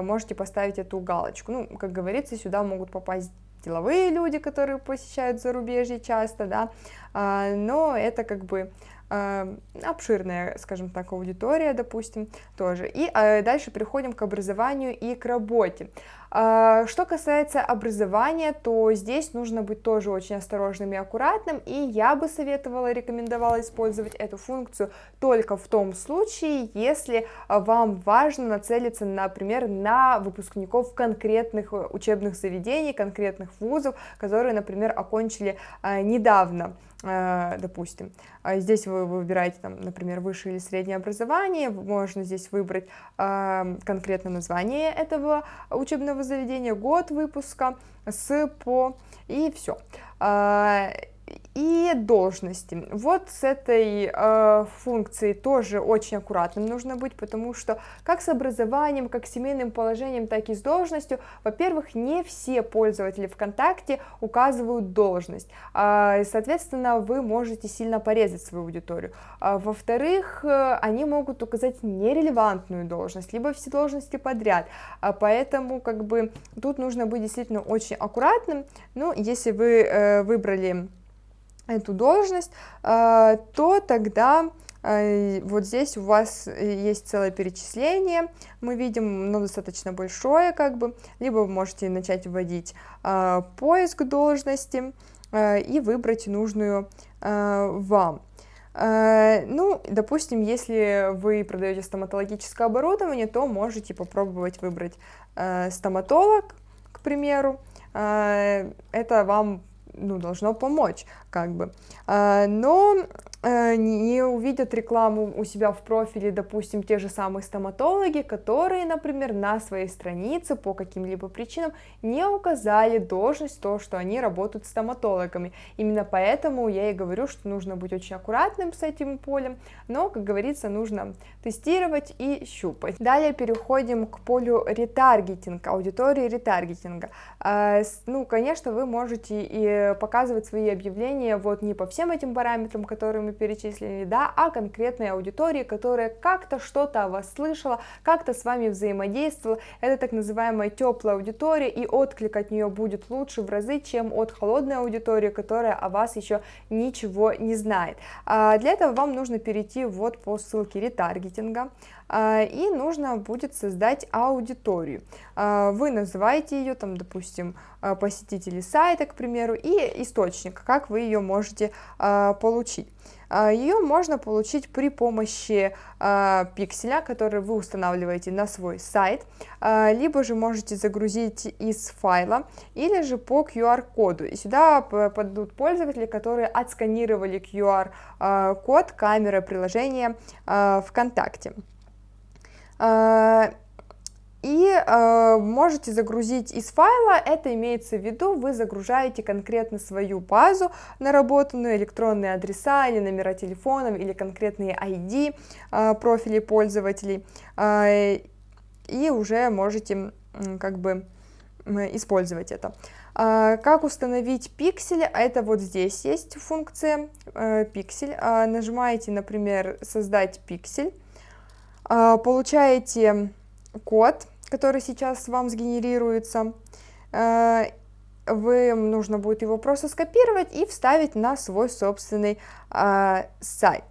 можете поставить эту галочку. Ну, как говорится, сюда могут попасть деловые люди, которые посещают зарубежье часто, да, э, но это как бы Эм, обширная, скажем так, аудитория, допустим, тоже. И дальше переходим к образованию и к работе. Э, что касается образования, то здесь нужно быть тоже очень осторожным и аккуратным, и я бы советовала, рекомендовала использовать эту функцию только в том случае, если вам важно нацелиться, например, на выпускников конкретных учебных заведений, конкретных вузов, которые, например, окончили э, недавно Э, допустим. А здесь вы выбираете, там, например, высшее или среднее образование, можно здесь выбрать э, конкретно название этого учебного заведения, год выпуска, с, по, и все и должности. Вот с этой э, функцией тоже очень аккуратным нужно быть, потому что как с образованием, как с семейным положением, так и с должностью, во-первых, не все пользователи ВКонтакте указывают должность, э, соответственно, вы можете сильно порезать свою аудиторию. А, во-вторых, э, они могут указать нерелевантную должность, либо все должности подряд, а поэтому как бы тут нужно быть действительно очень аккуратным, ну, если вы э, выбрали эту должность, э, то тогда э, вот здесь у вас есть целое перечисление, мы видим, но достаточно большое, как бы, либо вы можете начать вводить э, поиск должности и выбрать нужную вам. Ну, допустим, если вы продаете стоматологическое оборудование, то можете попробовать выбрать стоматолог, к примеру. Это вам ну, должно помочь, как бы. А, но не увидят рекламу у себя в профиле, допустим, те же самые стоматологи, которые, например, на своей странице по каким-либо причинам не указали должность, то, что они работают стоматологами. Именно поэтому я и говорю, что нужно быть очень аккуратным с этим полем, но, как говорится, нужно тестировать и щупать. Далее переходим к полю ретаргетинга, аудитории ретаргетинга. Э, ну, конечно, вы можете и показывать свои объявления вот не по всем этим параметрам, которые мы перечислили, да, а конкретной аудитории, которая как-то что-то о вас слышала, как-то с вами взаимодействовала. Это так называемая теплая аудитория, и отклик от нее будет лучше в разы, чем от холодной аудитории, которая о вас еще ничего не знает. А для этого вам нужно перейти вот по ссылке ретаргетинга, а, и нужно будет создать аудиторию. А, вы называете ее, там, допустим, посетители сайта, к примеру, и источник, как вы ее можете получить. А, Ее можно получить при помощи а, пикселя, который вы устанавливаете на свой сайт, а, либо же можете загрузить из файла, или же по QR-коду. И сюда подадут пользователи, которые отсканировали QR-код камеры приложения ВКонтакте и э, можете загрузить из файла, это имеется в виду, вы загружаете конкретно свою базу наработанную, электронные адреса или номера телефонов, или конкретные ID э, профилей пользователей, э, и уже можете э, как бы использовать это. Как установить пиксель? Это вот здесь есть функция э, пиксель. Э, нажимаете, например, создать пиксель, э, получаете код, который сейчас вам сгенерируется, э, вы нужно будет его просто скопировать и вставить на свой собственный э, сайт.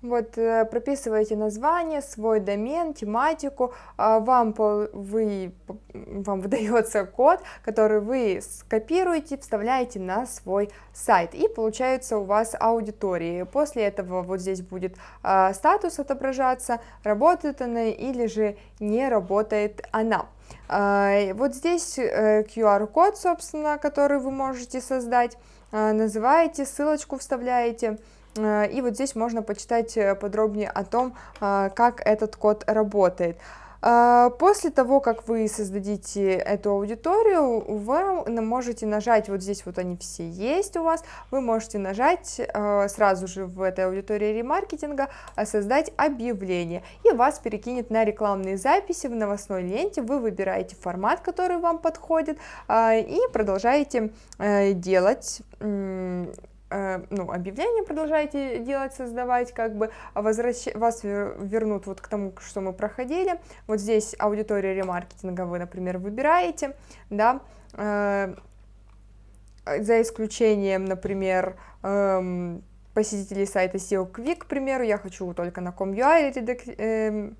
Вот э, прописываете название, свой домен, тематику, а вам, вы, вам выдается код, который вы скопируете, вставляете на свой сайт, и получается у вас аудитории. После этого вот здесь будет а, статус отображаться, работает она или же не работает она. А, вот здесь QR-код, э, собственно, который вы можете создать, называете, ссылочку вставляете, и вот здесь можно почитать подробнее о том, как этот код работает. После того, как вы создадите эту аудиторию, вы можете нажать, вот здесь вот они все есть у вас, вы можете нажать сразу же в этой аудитории ремаркетинга создать объявление, и вас перекинет на рекламные записи в новостной ленте, вы выбираете формат, который вам подходит, и продолжаете э, делать Э, ну, объявление продолжаете делать, создавать, как бы возвращ... вас вернут вот к тому, что мы проходили. Вот здесь аудитория ремаркетинга вы, например, выбираете, да, э, за исключением, например, э, посетителей сайта SEO Quick, к примеру, я хочу только на com.ua эм,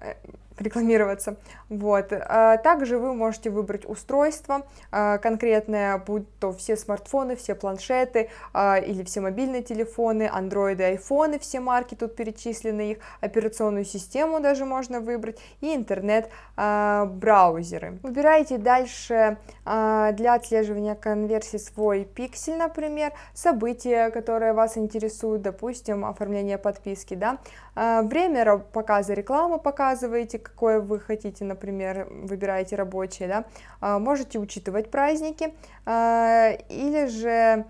э, рекламироваться. Вот. А также вы можете выбрать устройство а, конкретное, будь то все смартфоны, все планшеты а, или все мобильные телефоны, андроиды, айфоны, все марки тут перечислены, их операционную систему даже можно выбрать и интернет-браузеры. Выбираете дальше для отслеживания конверсии свой пиксель, например, события, которые вас интересуют, допустим, оформление подписки, да, время показа рекламы показываете, какое вы хотите, например, выбираете рабочие, да, а, можете учитывать праздники, а, или же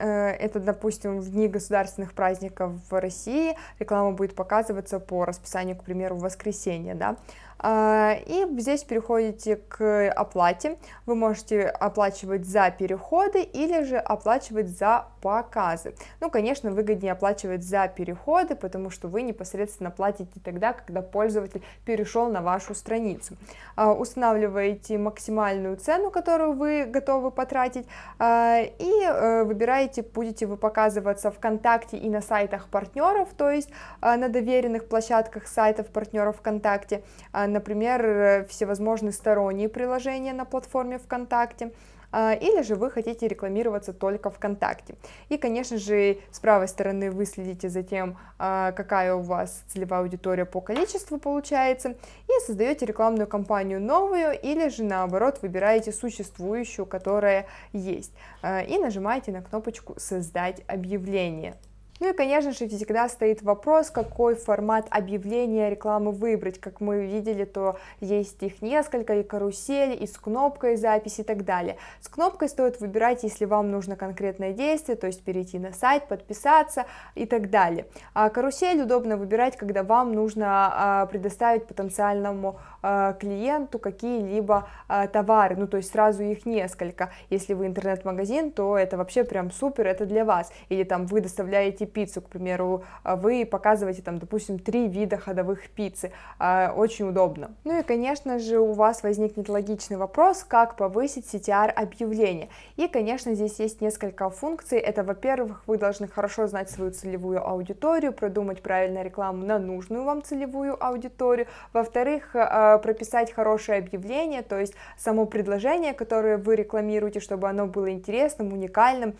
э, это, допустим, в дни государственных праздников в России реклама будет показываться по расписанию, к примеру, в воскресенье, да, и здесь переходите к оплате. Вы можете оплачивать за переходы или же оплачивать за показы. Ну, конечно, выгоднее оплачивать за переходы, потому что вы непосредственно платите тогда, когда пользователь перешел на вашу страницу. А, устанавливаете максимальную цену, которую вы готовы потратить, а, и э, выбираете, будете вы показываться ВКонтакте и на сайтах партнеров, то есть на доверенных площадках сайтов партнеров ВКонтакте, например, э, всевозможные сторонние приложения на платформе ВКонтакте, а, или же вы хотите рекламироваться только ВКонтакте. И, конечно же, с правой стороны вы следите за тем, а, какая у вас целевая аудитория по количеству получается, и создаете рекламную кампанию новую, или же наоборот выбираете существующую, которая есть, а, и нажимаете на кнопочку «Создать объявление». Ну и, конечно же, всегда стоит вопрос, какой формат объявления рекламы выбрать. Как мы видели, то есть их несколько, и карусели, и с кнопкой записи и так далее. С кнопкой стоит выбирать, если вам нужно конкретное действие, то есть перейти на сайт, подписаться и так далее. А карусель удобно выбирать, когда вам нужно а, предоставить потенциальному клиенту какие-либо а, товары, ну то есть сразу их несколько. Если вы интернет-магазин, то это вообще прям супер, это для вас. Или там вы доставляете пиццу, к примеру, а вы показываете там, допустим, три вида ходовых пиццы, а, очень удобно. Ну и, конечно же, у вас возникнет логичный вопрос, как повысить CTR объявления. И, конечно, здесь есть несколько функций. Это, во-первых, вы должны хорошо знать свою целевую аудиторию, продумать правильную рекламу на нужную вам целевую аудиторию. Во-вторых, а, прописать хорошее объявление, то есть само предложение, которое вы рекламируете, чтобы оно было интересным, уникальным,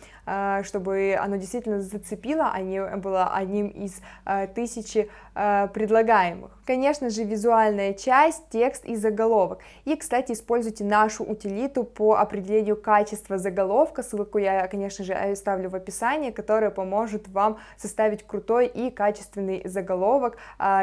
чтобы оно действительно зацепило, а не было одним из э, тысячи предлагаемых. Конечно же, визуальная часть, текст и заголовок. И, кстати, используйте нашу утилиту по определению качества заголовка, ссылку я, конечно же, оставлю в описании, которая поможет вам составить крутой и качественный заголовок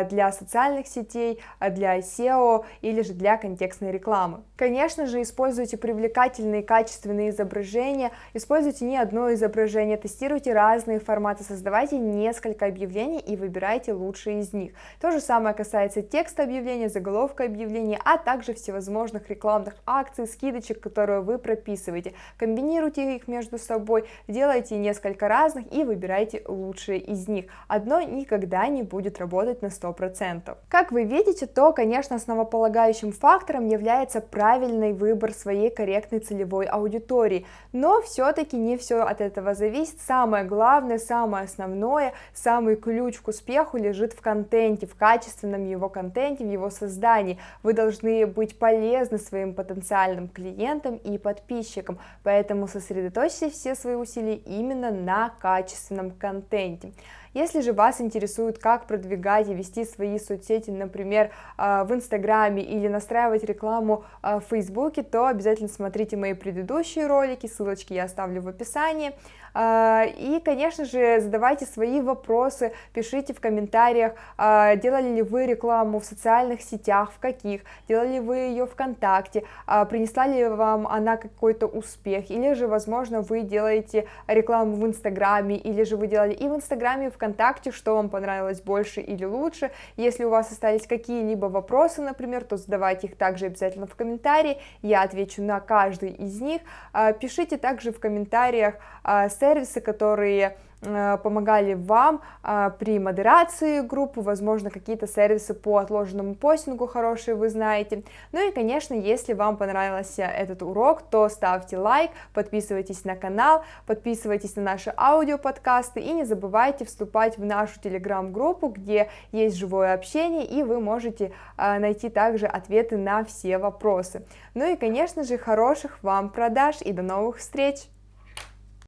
для социальных сетей, для SEO или же для контекстной рекламы. Конечно же, используйте привлекательные качественные изображения, используйте не одно изображение, тестируйте разные форматы создавайте несколько объявлений и выбирайте лучшие из них. То же самое касается текста объявления, заголовка объявления, а также всевозможных рекламных акций, скидочек, которые вы прописываете. Комбинируйте их между собой, делайте несколько разных и выбирайте лучшие из них. Одно никогда не будет работать на 100%. Как вы видите, то, конечно, основополагающим фактором является правильный выбор своей корректной целевой аудитории, но все-таки не все от этого зависит. Самое главное, самое основное, самый ключ к успеху лежит в контенте, в качественном его контенте, в его создании. Вы должны быть полезны своим потенциальным клиентам и подписчикам, поэтому сосредоточьте все свои усилия именно на качественном контенте. Если же вас интересует, как продвигать и вести свои соцсети, например, в Инстаграме или настраивать рекламу в Фейсбуке, то обязательно смотрите мои предыдущие ролики, ссылочки я оставлю в описании. И, конечно же, задавайте свои вопросы, пишите в комментариях, делали ли вы рекламу в социальных сетях, в каких, делали ли вы ее ВКонтакте, принесла ли вам она какой-то успех, или же, возможно, вы делаете рекламу в Инстаграме, или же вы делали и в Инстаграме, и ВКонтакте, что вам понравилось больше или лучше. Если у вас остались какие-либо вопросы, например, то задавайте их также обязательно в комментарии, я отвечу на каждый из них. Пишите также в комментариях сервисы, которые Э, помогали вам а, при модерации группы, возможно, какие-то сервисы по отложенному постингу хорошие вы знаете. Ну и, конечно, если вам понравился этот урок, то ставьте лайк, подписывайтесь на канал, подписывайтесь на наши аудиоподкасты и не забывайте вступать в нашу телеграм-группу, где есть живое общение, и вы можете а, найти также ответы на все вопросы. Ну и, конечно же, хороших вам продаж и до новых встреч!